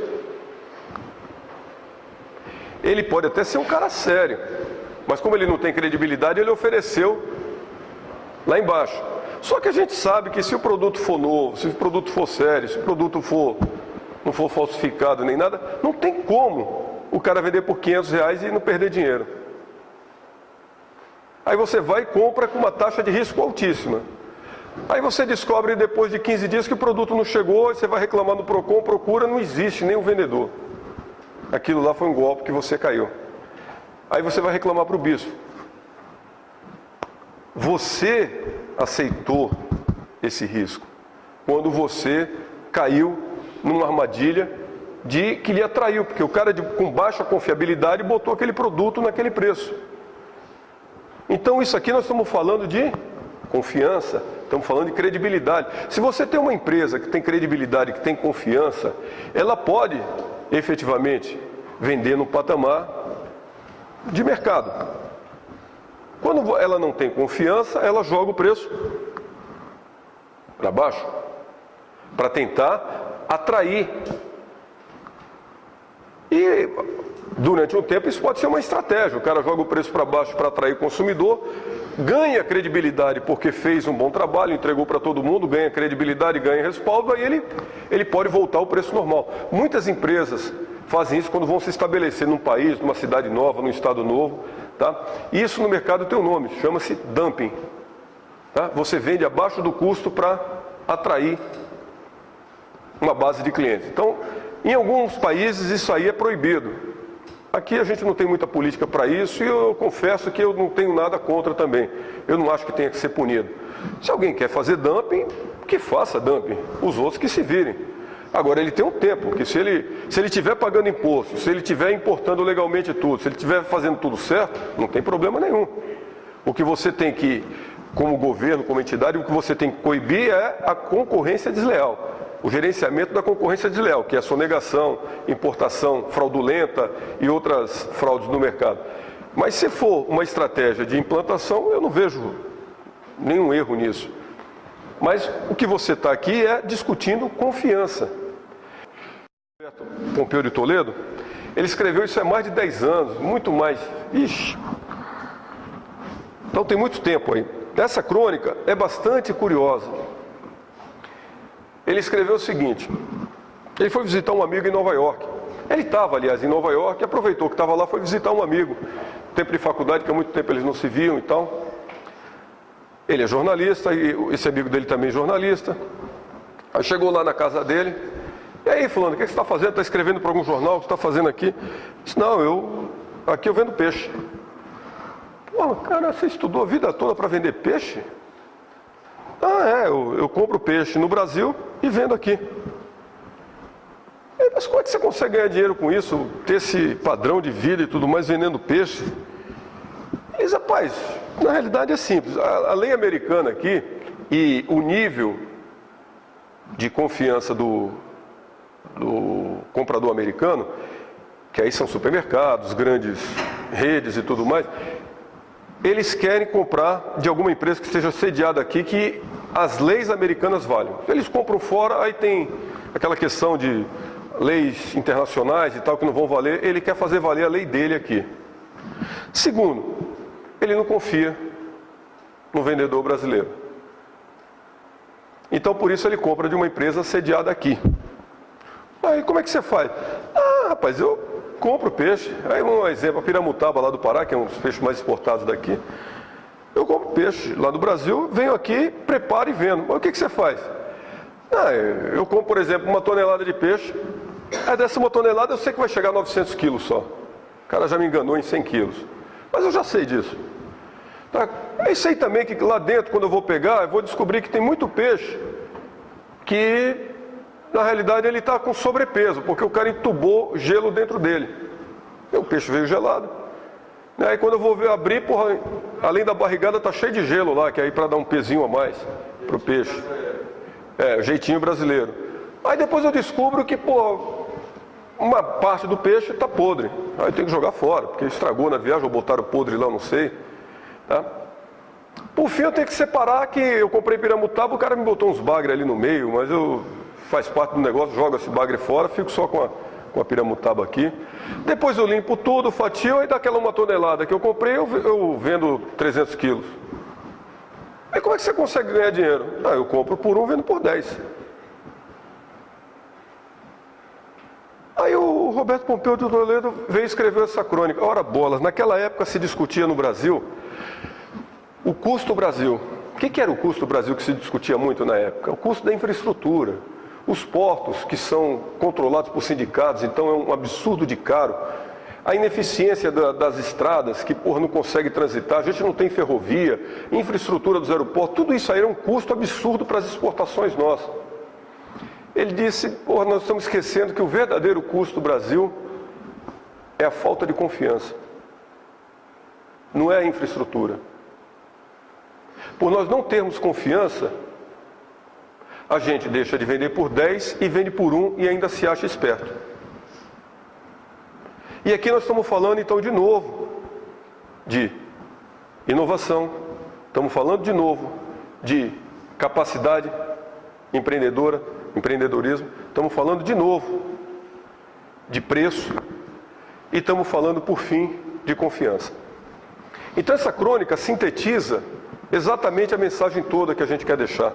Ele pode até ser um cara sério, mas como ele não tem credibilidade, ele ofereceu lá embaixo. Só que a gente sabe que se o produto for novo, se o produto for sério, se o produto for não for falsificado nem nada, não tem como o cara vender por 500 reais e não perder dinheiro. Aí você vai e compra com uma taxa de risco altíssima. Aí você descobre depois de 15 dias que o produto não chegou, você vai reclamar no PROCON, procura, não existe nem o vendedor. Aquilo lá foi um golpe que você caiu. Aí você vai reclamar para o bispo. Você aceitou esse risco quando você caiu numa armadilha de que lhe atraiu, porque o cara de, com baixa confiabilidade botou aquele produto naquele preço. Então isso aqui nós estamos falando de confiança, estamos falando de credibilidade. Se você tem uma empresa que tem credibilidade, que tem confiança, ela pode efetivamente vender no patamar de mercado. Quando ela não tem confiança, ela joga o preço para baixo, para tentar atrair. E durante um tempo isso pode ser uma estratégia. O cara joga o preço para baixo para atrair o consumidor, ganha credibilidade porque fez um bom trabalho, entregou para todo mundo, ganha credibilidade, ganha respaldo, aí ele, ele pode voltar ao preço normal. Muitas empresas fazem isso quando vão se estabelecer num país, numa cidade nova, num estado novo. Tá? Isso no mercado tem um nome, chama-se dumping. Tá? Você vende abaixo do custo para atrair uma base de clientes. Então, em alguns países isso aí é proibido. Aqui a gente não tem muita política para isso e eu confesso que eu não tenho nada contra também. Eu não acho que tenha que ser punido. Se alguém quer fazer dumping, que faça dumping. Os outros que se virem. Agora ele tem um tempo, que se ele se ele estiver pagando imposto, se ele estiver importando legalmente tudo, se ele estiver fazendo tudo certo, não tem problema nenhum. O que você tem que, como governo, como entidade, o que você tem que coibir é a concorrência desleal o gerenciamento da concorrência desleal, que é a sonegação, importação fraudulenta e outras fraudes no mercado. Mas se for uma estratégia de implantação, eu não vejo nenhum erro nisso. Mas o que você está aqui é discutindo confiança. Pompeu de Toledo, ele escreveu isso há mais de 10 anos, muito mais. Ixi. Então tem muito tempo aí. Essa crônica é bastante curiosa ele escreveu o seguinte: ele foi visitar um amigo em Nova York. Ele estava, aliás, em Nova York, aproveitou que estava lá, foi visitar um amigo. Tempo de faculdade, que há muito tempo eles não se viam e tal. Ele é jornalista, e esse amigo dele também é jornalista. Aí chegou lá na casa dele. E aí, fulano, o que você está fazendo? Está escrevendo para algum jornal? O que você está fazendo aqui? Disse, não, eu. Aqui eu vendo peixe. Pô, cara, você estudou a vida toda para vender peixe? Ah, é, eu, eu compro peixe no Brasil e vendo aqui. Mas como é que você consegue ganhar dinheiro com isso? Ter esse padrão de vida e tudo mais vendendo peixe? Eles, rapaz, na realidade é simples. A, a lei americana aqui e o nível de confiança do, do comprador americano, que aí são supermercados, grandes redes e tudo mais, eles querem comprar de alguma empresa que esteja sediada aqui, que as leis americanas valham. Eles compram fora, aí tem aquela questão de leis internacionais e tal que não vão valer, ele quer fazer valer a lei dele aqui. Segundo, ele não confia no vendedor brasileiro. Então por isso ele compra de uma empresa sediada aqui. Aí como é que você faz? Ah, rapaz, eu compro peixe. Aí um exemplo, a piramutaba lá do Pará, que é um dos peixes mais exportados daqui. Eu compro peixe lá do Brasil, venho aqui, preparo e vendo. Mas o que, que você faz? Ah, eu compro, por exemplo, uma tonelada de peixe. Aí dessa uma tonelada eu sei que vai chegar a 900 quilos só. O cara já me enganou em 100 quilos. Mas eu já sei disso. Tá? Eu sei também que lá dentro, quando eu vou pegar, eu vou descobrir que tem muito peixe que na realidade ele está com sobrepeso, porque o cara entubou gelo dentro dele. E o peixe veio gelado. Aí quando eu vou ver abrir, porra, além da barrigada tá cheio de gelo lá, que é aí para dar um pezinho a mais pro peixe. É, jeitinho brasileiro. Aí depois eu descubro que, pô, uma parte do peixe está podre. Aí tenho que jogar fora, porque estragou na viagem, ou botaram podre lá, não sei. Tá? Por fim eu tenho que separar que eu comprei piramutaba, o cara me botou uns bagres ali no meio, mas eu faz parte do negócio, joga esse bagre fora, fico só com a, com a piramutaba aqui. Depois eu limpo tudo, fatio, aí daquela uma tonelada que eu comprei, eu, eu vendo 300 quilos. Aí como é que você consegue ganhar dinheiro? Ah, eu compro por um, vendo por 10. Aí o Roberto Pompeu de Toledo veio escrever essa crônica. Ora bolas, naquela época se discutia no Brasil o custo Brasil. O que, que era o custo Brasil que se discutia muito na época? O custo da infraestrutura. Os portos, que são controlados por sindicatos, então é um absurdo de caro. A ineficiência da, das estradas, que por não consegue transitar, a gente não tem ferrovia, infraestrutura dos aeroportos, tudo isso aí é um custo absurdo para as exportações nossas. Ele disse, porra, nós estamos esquecendo que o verdadeiro custo do Brasil é a falta de confiança. Não é a infraestrutura. Por nós não termos confiança, a gente deixa de vender por 10 e vende por 1 e ainda se acha esperto. E aqui nós estamos falando então de novo de inovação, estamos falando de novo de capacidade empreendedora, empreendedorismo, estamos falando de novo de preço e estamos falando por fim de confiança. Então essa crônica sintetiza exatamente a mensagem toda que a gente quer deixar.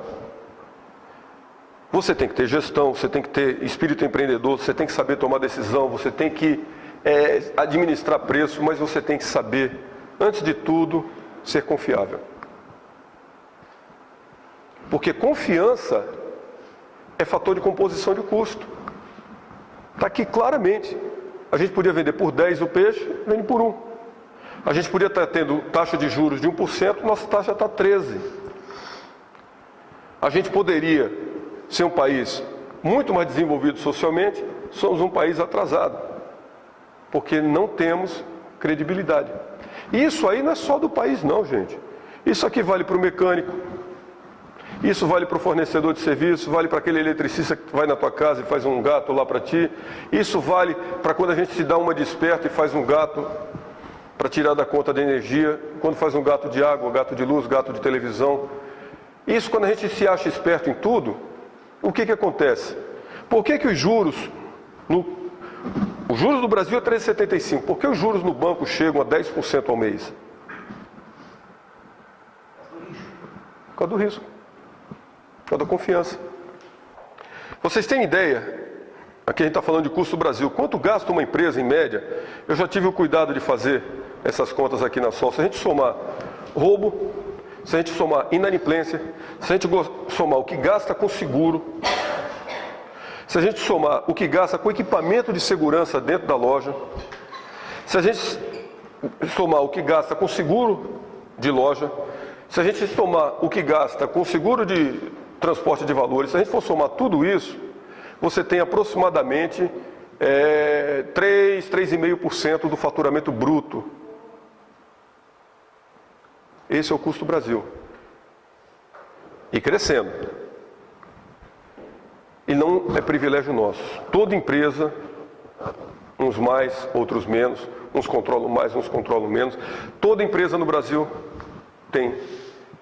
Você tem que ter gestão, você tem que ter espírito empreendedor, você tem que saber tomar decisão, você tem que é, administrar preço, mas você tem que saber, antes de tudo, ser confiável. Porque confiança é fator de composição de custo. Está aqui claramente. A gente podia vender por 10 o peixe, vende por 1. A gente podia estar tendo taxa de juros de 1%, nossa taxa está 13%. A gente poderia ser um país muito mais desenvolvido socialmente, somos um país atrasado, porque não temos credibilidade. E isso aí não é só do país não, gente. Isso aqui vale para o mecânico, isso vale para o fornecedor de serviço, vale para aquele eletricista que vai na tua casa e faz um gato lá para ti. Isso vale para quando a gente se dá uma desperta e faz um gato para tirar da conta da energia, quando faz um gato de água, gato de luz, gato de televisão. Isso quando a gente se acha esperto em tudo, o que, que acontece? Por que, que os juros, no, os juros do Brasil é 3,75, por que os juros no banco chegam a 10% ao mês? Por causa do risco por causa da confiança. Vocês têm ideia? Aqui a gente está falando de custo do Brasil. Quanto gasta uma empresa em média? Eu já tive o cuidado de fazer essas contas aqui na SOL. Se a gente somar roubo, se a gente somar inadimplência, se a gente somar o que gasta com seguro, se a gente somar o que gasta com equipamento de segurança dentro da loja, se a gente somar o que gasta com seguro de loja, se a gente somar o que gasta com seguro de transporte de valores, se a gente for somar tudo isso, você tem aproximadamente é, 3, 3,5% do faturamento bruto. Esse é o custo do Brasil. E crescendo. E não é privilégio nosso. Toda empresa, uns mais, outros menos, uns controlam mais, uns controlam menos. Toda empresa no Brasil tem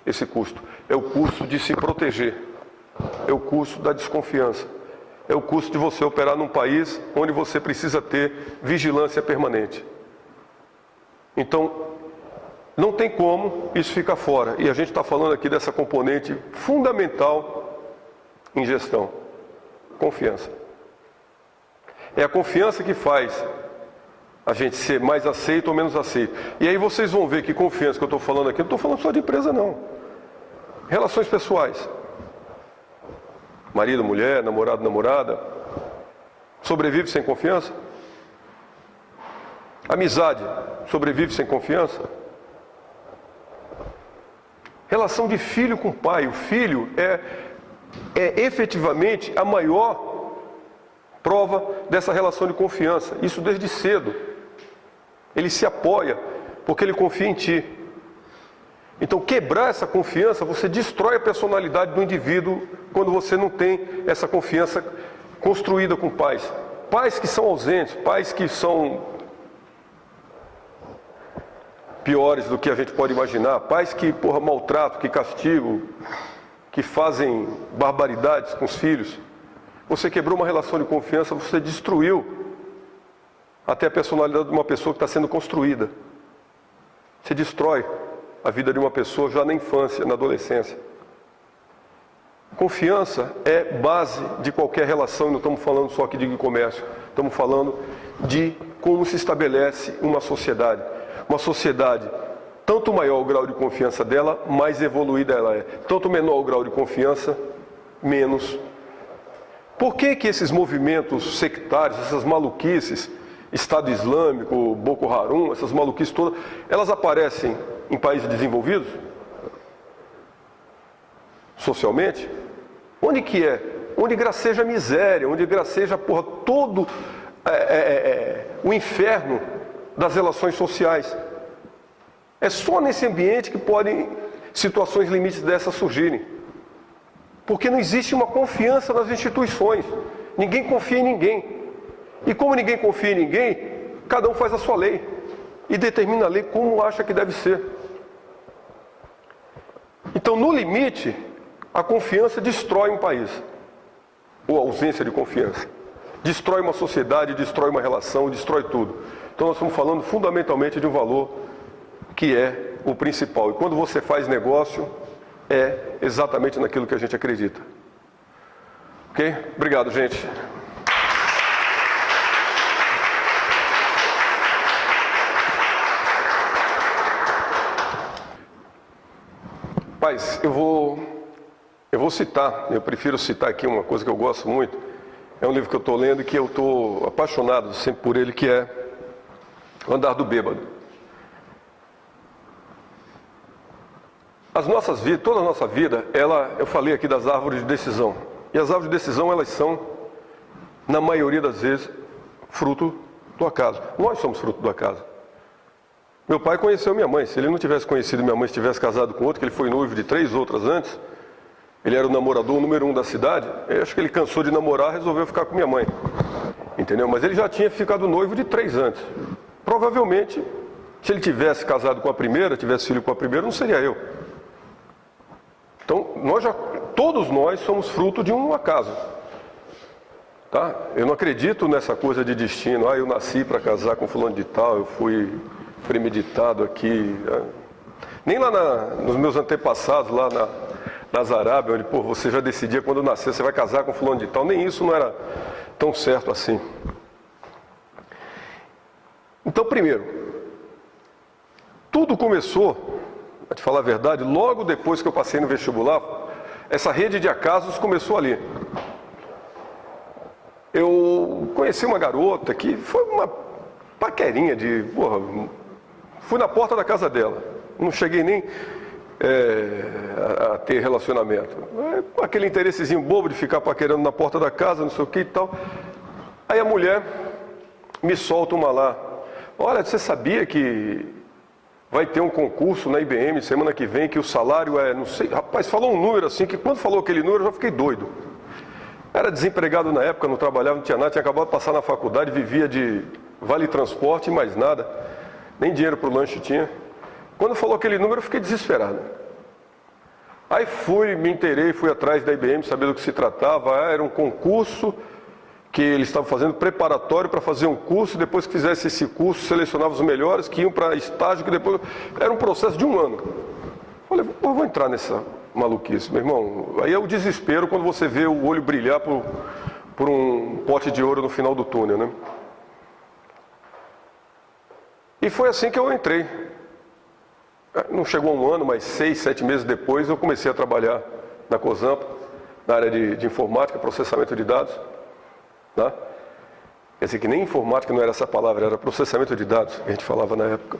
esse custo. É o custo de se proteger, é o custo da desconfiança, é o custo de você operar num país onde você precisa ter vigilância permanente. Então, não tem como isso ficar fora. E a gente está falando aqui dessa componente fundamental em gestão: confiança. É a confiança que faz a gente ser mais aceito ou menos aceito. E aí vocês vão ver que confiança que eu estou falando aqui, não estou falando só de empresa não. Relações pessoais. Marido, mulher, namorado, namorada. Sobrevive sem confiança? Amizade sobrevive sem confiança? Relação de filho com pai. O filho é, é efetivamente a maior prova dessa relação de confiança. Isso desde cedo. Ele se apoia porque ele confia em ti. Então, quebrar essa confiança, você destrói a personalidade do indivíduo quando você não tem essa confiança construída com pais. Pais que são ausentes, pais que são piores do que a gente pode imaginar, pais que, porra, maltratam, que castigam, que fazem barbaridades com os filhos. Você quebrou uma relação de confiança, você destruiu até a personalidade de uma pessoa que está sendo construída. Você destrói a vida de uma pessoa já na infância, na adolescência. Confiança é base de qualquer relação, não estamos falando só aqui de comércio, estamos falando de como se estabelece uma sociedade. Uma sociedade, tanto maior o grau de confiança dela, mais evoluída ela é. Tanto menor o grau de confiança, menos. Por que, que esses movimentos sectários, essas maluquices, Estado Islâmico, Boko Haram, essas maluquices todas, elas aparecem em países desenvolvidos? Socialmente? Onde que é? Onde graceja a miséria, onde graceja porra, todo é, é, é, é, o inferno das relações sociais. É só nesse ambiente que podem situações limites dessas surgirem. Porque não existe uma confiança nas instituições. Ninguém confia em ninguém. E como ninguém confia em ninguém, Cada um faz a sua lei e determina a lei como acha que deve ser. Então, no limite, a confiança destrói um país, ou a ausência de confiança. Destrói uma sociedade, destrói uma relação, destrói tudo. Então, nós estamos falando fundamentalmente de um valor que é o principal. E quando você faz negócio, é exatamente naquilo que a gente acredita. Ok? Obrigado, gente. Paz, eu vou, eu vou citar, eu prefiro citar aqui uma coisa que eu gosto muito. É um livro que eu estou lendo e que eu estou apaixonado sempre por ele, que é O Andar do Bêbado. As nossas vidas, toda a nossa vida, ela, eu falei aqui das árvores de decisão. E as árvores de decisão, elas são, na maioria das vezes, fruto do acaso. Nós somos fruto do acaso. Meu pai conheceu minha mãe. Se ele não tivesse conhecido minha mãe, se tivesse casado com outro, que ele foi noivo de três outras antes, ele era o namorador número um da cidade. Eu acho que ele cansou de namorar, resolveu ficar com minha mãe. Entendeu? Mas ele já tinha ficado noivo de três antes. Provavelmente, se ele tivesse casado com a primeira, tivesse filho com a primeira, não seria eu. Então, nós já, todos nós somos fruto de um acaso. Tá? Eu não acredito nessa coisa de destino. Ah, eu nasci para casar com fulano de tal, eu fui premeditado aqui. Né? Nem lá na, nos meus antepassados, lá na, nas Arábia, onde pô, você já decidia quando nascer, você vai casar com fulano de tal, nem isso não era tão certo assim. Então, primeiro, tudo começou, para te falar a verdade, logo depois que eu passei no vestibular, essa rede de acasos começou ali. Eu conheci uma garota que foi uma paquerinha de, porra, Fui na porta da casa dela. Não cheguei nem é, a, a, ter relacionamento. É, aquele interessezinho bobo de ficar paquerando na porta da casa, não sei o que e tal. Aí a mulher me solta uma lá. Olha, você sabia que vai ter um concurso na IBM semana que vem que o salário é, não sei, rapaz, falou um número assim que quando falou aquele número eu já fiquei doido. Era desempregado na época, não trabalhava, não tinha nada, tinha acabado de passar na faculdade, vivia de vale transporte e mais nada nem dinheiro para o lanche tinha. Quando falou aquele número, eu fiquei desesperado. Aí fui, me inteirei, fui atrás da IBM, saber do que se tratava. Era um concurso que eles estavam fazendo preparatório para fazer um curso. Depois que fizesse esse curso, selecionava os melhores que iam para estágio, que depois. Era um processo de um ano. Falei, eu vou entrar nessa maluquice, meu irmão. Aí é o desespero quando você vê o olho brilhar por, por um pote de ouro no final do túnel, né? E foi assim que eu entrei. Não chegou um ano, mas seis, sete meses depois eu comecei a trabalhar na COSAMPA, na área de, de informática, processamento de dados. Né? Quer dizer que nem informática não era essa palavra, era processamento de dados a gente falava na época.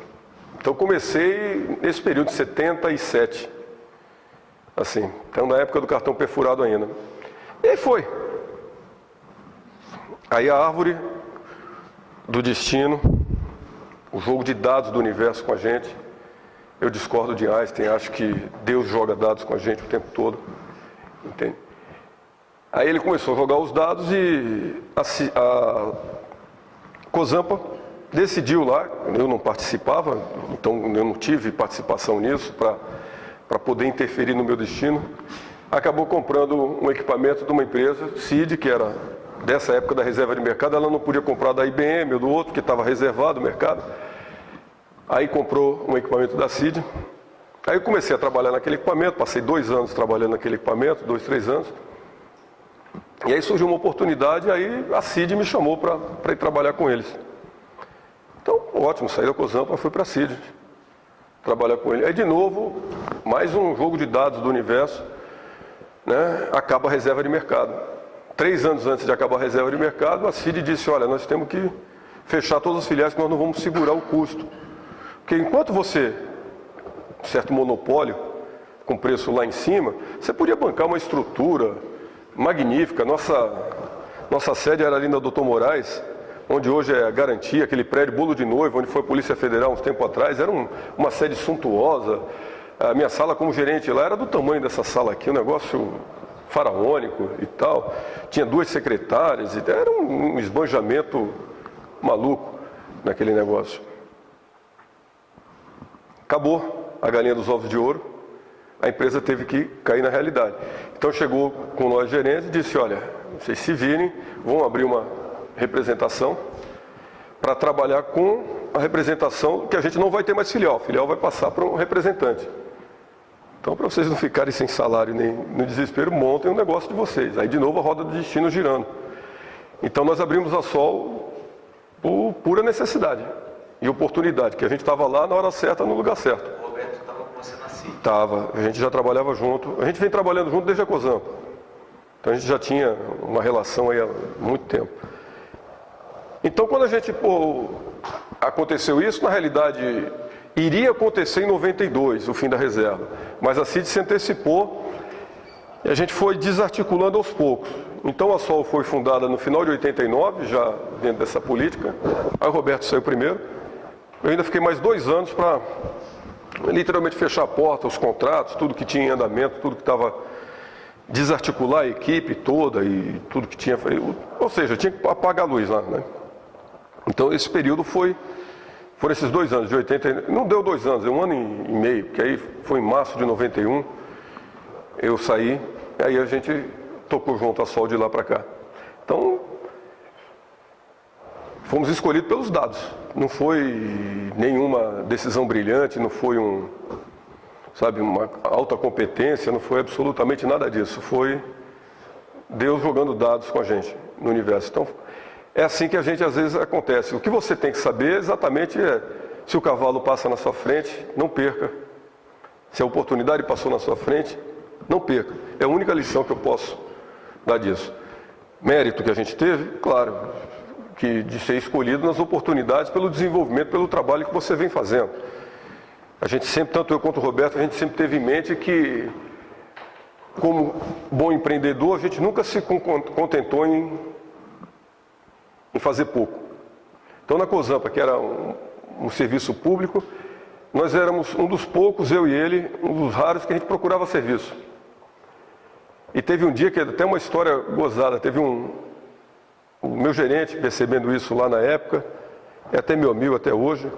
Então comecei nesse período de 77. Assim, então na época do cartão perfurado ainda. E aí foi. Aí a árvore do destino o jogo de dados do universo com a gente. Eu discordo de Einstein, acho que Deus joga dados com a gente o tempo todo. Entende? Aí ele começou a jogar os dados e a, a Cozampa decidiu lá, eu não participava, então eu não tive participação nisso para poder interferir no meu destino. Acabou comprando um equipamento de uma empresa, CID, que era dessa época da reserva de mercado, ela não podia comprar da IBM ou do outro, que estava reservado o mercado. Aí comprou um equipamento da CID. Aí eu comecei a trabalhar naquele equipamento, passei dois anos trabalhando naquele equipamento, dois, três anos. E aí surgiu uma oportunidade, aí a CID me chamou para ir trabalhar com eles. Então, ótimo, saí da Cozampa, fui para a CID, trabalhar com ele. Aí de novo, mais um jogo de dados do universo, né, acaba a reserva de mercado. Três anos antes de acabar a reserva de mercado, a CID disse, olha, nós temos que fechar todas as filiais, que nós não vamos segurar o custo. Porque enquanto você, certo monopólio, com preço lá em cima, você podia bancar uma estrutura magnífica. Nossa, nossa sede era ali na Doutor Moraes, onde hoje é a garantia, aquele prédio bolo de noivo, onde foi a Polícia Federal uns tempos atrás, era um, uma sede suntuosa. A minha sala como gerente lá era do tamanho dessa sala aqui, um negócio faraônico e tal. Tinha duas secretárias, era um, um esbanjamento maluco. naquele negócio. Acabou a galinha dos ovos de ouro, a empresa teve que cair na realidade. Então chegou com nós gerentes e disse, olha, vocês se virem, vão abrir uma representação para trabalhar com a representação que a gente não vai ter mais filial. Filial vai passar para um representante. Então, para vocês não ficarem sem salário nem no desespero, montem um negócio de vocês. Aí, de novo, a roda do destino girando. Então, nós abrimos a Sol por pura necessidade e oportunidade, que a gente estava lá na hora certa, no lugar certo. Estava a gente já trabalhava junto. A gente vem trabalhando junto desde a COSAMPA. Então a gente já tinha uma relação aí há muito tempo. Então quando a gente pô, aconteceu isso, na realidade iria acontecer em 92, o fim da reserva. Mas a CID se antecipou e a gente foi desarticulando aos poucos. Então a SOL foi fundada no final de 89, já dentro dessa política. Aí o Roberto saiu primeiro. Eu ainda fiquei mais dois anos para literalmente fechar a porta, os contratos, tudo que tinha em andamento, tudo que estava desarticular a equipe toda e tudo que tinha. Ou seja, tinha que apagar a luz lá. Né? Então esse período foi. Foram esses dois anos, de 80. Não deu dois anos, um ano e meio, porque aí foi em março de 91. Eu saí, aí a gente tocou junto a Sol de lá para cá. Então, fomos escolhidos pelos dados. Não foi nenhuma decisão brilhante, não foi um, sabe, uma alta competência, não foi absolutamente nada disso. Foi Deus jogando dados com a gente no universo. Então, é assim que a gente às vezes acontece. O que você tem que saber exatamente é se o cavalo passa na sua frente, não perca. Se a oportunidade passou na sua frente, não perca. É a única lição que eu posso dar disso. Mérito que a gente teve, claro, que de ser escolhido nas oportunidades pelo desenvolvimento, pelo trabalho que você vem fazendo. A gente sempre, tanto eu quanto o Roberto, a gente sempre teve em mente que, como bom empreendedor, a gente nunca se contentou em, em fazer pouco. Então, na COSAMPA, que era um, um serviço público, nós éramos um dos poucos, eu e ele, um dos raros que a gente procurava serviço. E teve um dia que até uma história gozada, teve um, o meu gerente percebendo isso lá na época, é até meu amigo até hoje.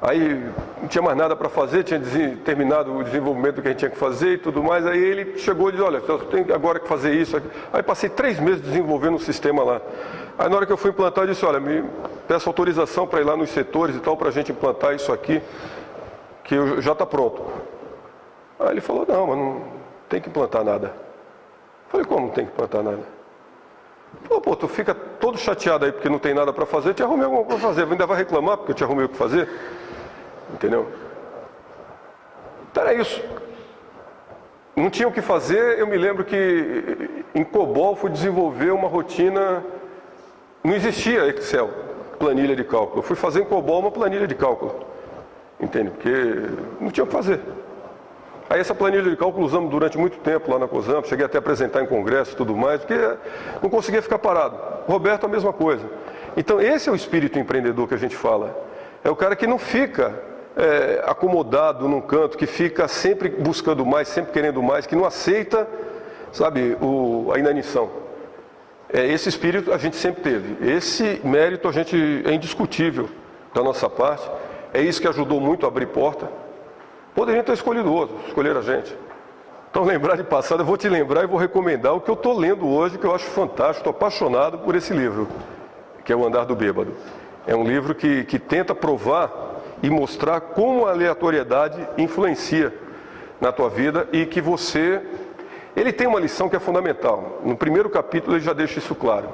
Aí não tinha mais nada para fazer, tinha terminado o desenvolvimento que a gente tinha que fazer e tudo mais. Aí ele chegou e disse, olha, você tem agora que fazer isso. Aí passei três meses desenvolvendo um sistema lá. Aí na hora que eu fui implantar, eu disse, olha, me peço autorização para ir lá nos setores e tal, para a gente implantar isso aqui, que já está pronto. Aí ele falou, não, mas não tem que implantar nada. Eu falei, como não tem que implantar nada? Pô, pô, tu fica todo chateado aí porque não tem nada para fazer, eu te arrumei alguma coisa para fazer, ainda vai reclamar porque eu te arrumei o que fazer? Entendeu? Então era isso. Não tinha o que fazer, eu me lembro que em COBOL fui desenvolver uma rotina, não existia Excel, planilha de cálculo. Eu fui fazer em COBOL uma planilha de cálculo. Entende? Porque não tinha o que fazer. Aí essa planilha de cálculo usamos durante muito tempo lá na COSAMP, cheguei até a apresentar em congresso e tudo mais, porque não conseguia ficar parado. Roberto, a mesma coisa. Então esse é o espírito empreendedor que a gente fala. É o cara que não fica é, acomodado num canto, que fica sempre buscando mais, sempre querendo mais, que não aceita, sabe, o, a inanição. É, esse espírito a gente sempre teve. Esse mérito a gente é indiscutível da nossa parte. É isso que ajudou muito a abrir porta. Poderiam ter escolhido outro, escolher a gente. Então, lembrar de passado, eu vou te lembrar e vou recomendar o que eu estou lendo hoje, que eu acho fantástico, estou apaixonado por esse livro, que é O Andar do Bêbado. É um livro que, que tenta provar e mostrar como a aleatoriedade influencia na tua vida e que você. Ele tem uma lição que é fundamental. No primeiro capítulo ele já deixa isso claro.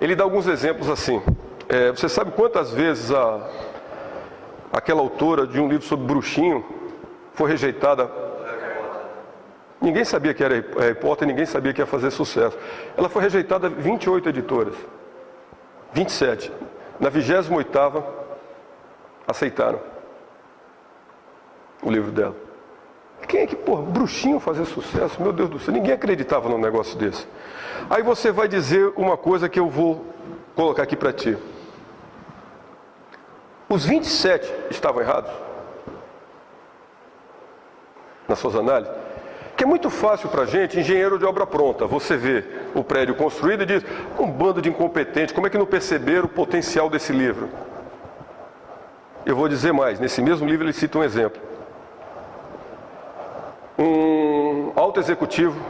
Ele dá alguns exemplos assim. É, você sabe quantas vezes a, aquela autora de um livro sobre bruxinho foi rejeitada. Ninguém sabia que era Harry Potter, ninguém sabia que ia fazer sucesso. Ela foi rejeitada 28 editoras. 27. Na 28 aceitaram o livro dela. Quem é que, pô, bruxinho fazer sucesso? Meu Deus do céu, ninguém acreditava num negócio desse. Aí você vai dizer uma coisa que eu vou colocar aqui para ti. Os 27 estavam errados? Nas suas análises? Que é muito fácil para a gente, engenheiro de obra pronta, você vê o prédio construído e diz, um bando de incompetentes, como é que não perceberam o potencial desse livro? Eu vou dizer mais, nesse mesmo livro ele cita um exemplo. Um alto executivo,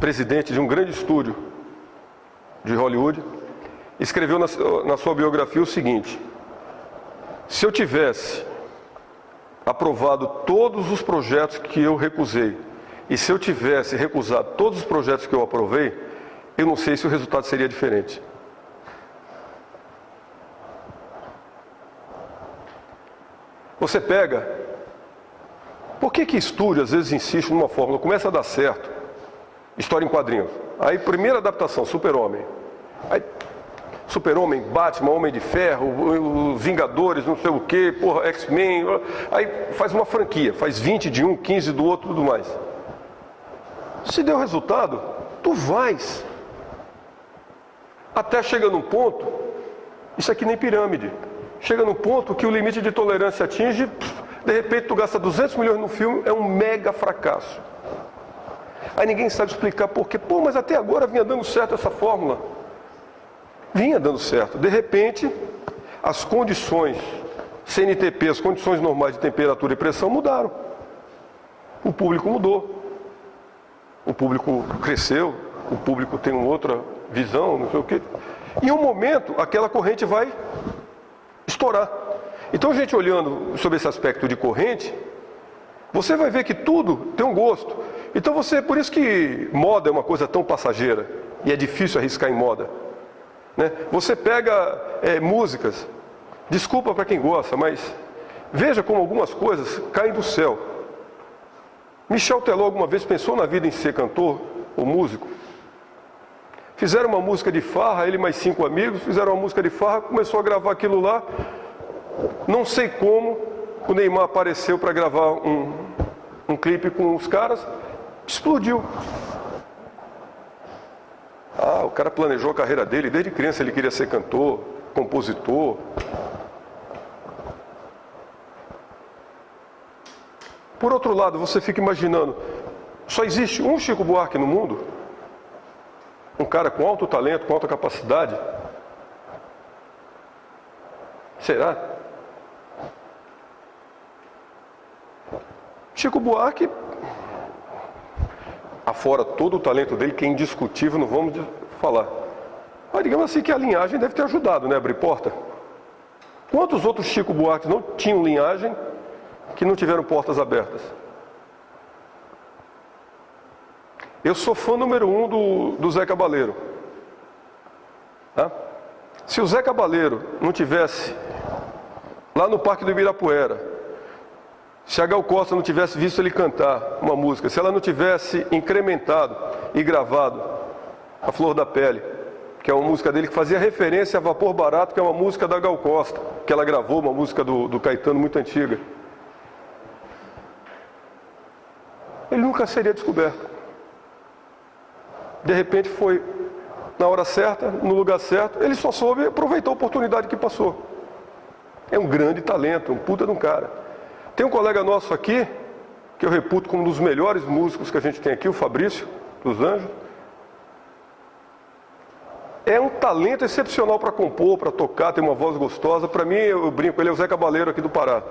presidente de um grande estúdio de Hollywood, escreveu na, na sua biografia o seguinte: se eu tivesse aprovado todos os projetos que eu recusei, e se eu tivesse recusado todos os projetos que eu aprovei, eu não sei se o resultado seria diferente. Você pega. Por que que estúdio às vezes insiste numa fórmula, começa a dar certo, história em quadrinhos. Aí primeira adaptação, Super-Homem. Aí Super-Homem, Batman, Homem de Ferro, Vingadores, não sei o que, porra, X-Men. Aí faz uma franquia, faz 20 de um, 15 do outro, tudo mais. Se deu resultado, tu vais. Até chega num ponto, isso aqui nem pirâmide. Chega num ponto que o limite de tolerância atinge, de repente tu gasta 200 milhões no filme, é um mega fracasso. Aí ninguém sabe explicar por quê. Pô, mas até agora vinha dando certo essa fórmula. Vinha dando certo. De repente, as condições CNTP, as condições normais de temperatura e pressão mudaram. O público mudou. O público cresceu, o público tem uma outra visão, não sei o quê. Em um momento, aquela corrente vai estourar. Então, a gente olhando sobre esse aspecto de corrente, você vai ver que tudo tem um gosto. Então, você, por isso que moda é uma coisa tão passageira e é difícil arriscar em moda. Né? Você pega é, músicas, desculpa para quem gosta, mas veja como algumas coisas caem do céu. Michel Teló alguma vez pensou na vida em ser cantor ou músico? Fizeram uma música de farra, ele mais cinco amigos, fizeram uma música de farra, começou a gravar aquilo lá. Não sei como, o Neymar apareceu para gravar um, um clipe com os caras, explodiu. Ah, o cara planejou a carreira dele, desde criança ele queria ser cantor, compositor. Por outro lado, você fica imaginando, só existe um Chico Buarque no mundo? Um cara com alto talento, com alta capacidade? Será? Chico Buarque, afora todo o talento dele, que é indiscutível, não vamos falar. Mas digamos assim que a linhagem deve ter ajudado, né, abrir porta. Quantos outros Chico Buarques não tinham linhagem que não tiveram portas abertas? Eu sou fã número um do, do Zé Cabaleiro. Tá? Se o Zé Cabaleiro não tivesse lá no Parque do Ibirapuera, se a Gal Costa não tivesse visto ele cantar uma música, se ela não tivesse incrementado e gravado A Flor da Pele, que é uma música dele que fazia referência a Vapor Barato, que é uma música da Gal Costa, que ela gravou, uma música do, do Caetano muito antiga. Ele nunca seria descoberto de repente foi na hora certa, no lugar certo, ele só soube aproveitar a oportunidade que passou. É um grande talento, um puta de um cara. Tem um colega nosso aqui, que eu reputo como um dos melhores músicos que a gente tem aqui, o Fabrício, dos Anjos. É um talento excepcional para compor, para tocar, tem uma voz gostosa. Para mim, eu brinco, ele é o Zé Cabaleiro aqui do Pará.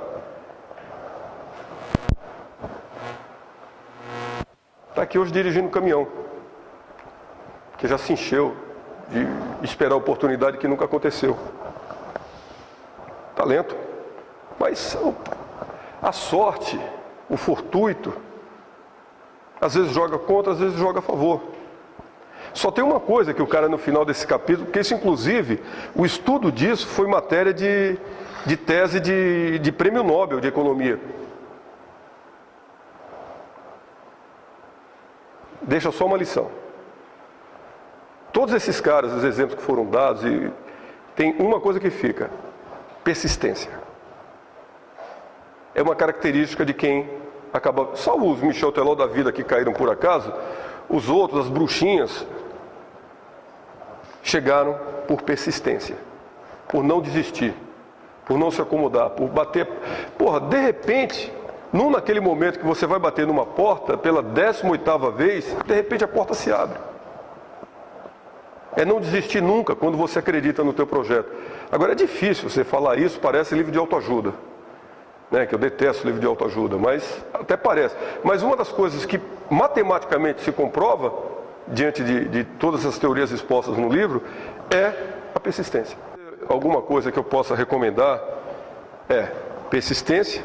Está aqui hoje dirigindo o caminhão que já se encheu de esperar a oportunidade que nunca aconteceu. Talento. Mas a sorte, o fortuito, às vezes joga contra, às vezes joga a favor. Só tem uma coisa que o cara no final desse capítulo, porque isso inclusive, o estudo disso foi matéria de, de tese de, de prêmio Nobel de Economia. Deixa só uma lição. Todos esses caras, os exemplos que foram dados, e tem uma coisa que fica: persistência. É uma característica de quem acaba. Só os Michel Teló da vida que caíram por acaso, os outros, as bruxinhas, chegaram por persistência, por não desistir, por não se acomodar, por bater. Porra, de repente, num naquele momento que você vai bater numa porta pela 18 oitava vez, de repente a porta se abre. É não desistir nunca quando você acredita no teu projeto. Agora é difícil você falar isso, parece livro de autoajuda. Né, que eu detesto livro de autoajuda, mas até parece. Mas uma das coisas que matematicamente se comprova, diante de, de todas as teorias expostas no livro, é a persistência. Alguma coisa que eu possa recomendar é persistência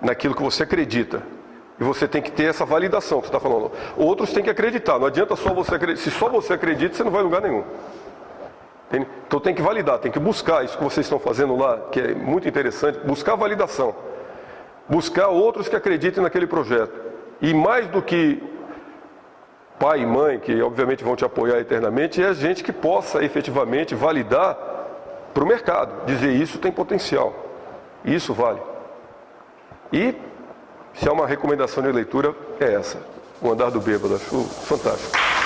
naquilo que você acredita. E você tem que ter essa validação que você está falando. Outros têm que acreditar. Não adianta só você acreditar. Se só você acredita, você não vai em lugar nenhum. Entende? Então tem que validar, tem que buscar isso que vocês estão fazendo lá, que é muito interessante, buscar validação. Buscar outros que acreditem naquele projeto. E mais do que pai e mãe, que obviamente vão te apoiar eternamente, é gente que possa efetivamente validar para o mercado. Dizer isso tem potencial. Isso vale. E se há uma recomendação de leitura, é essa. O Andar do Bêbado. Acho fantástico.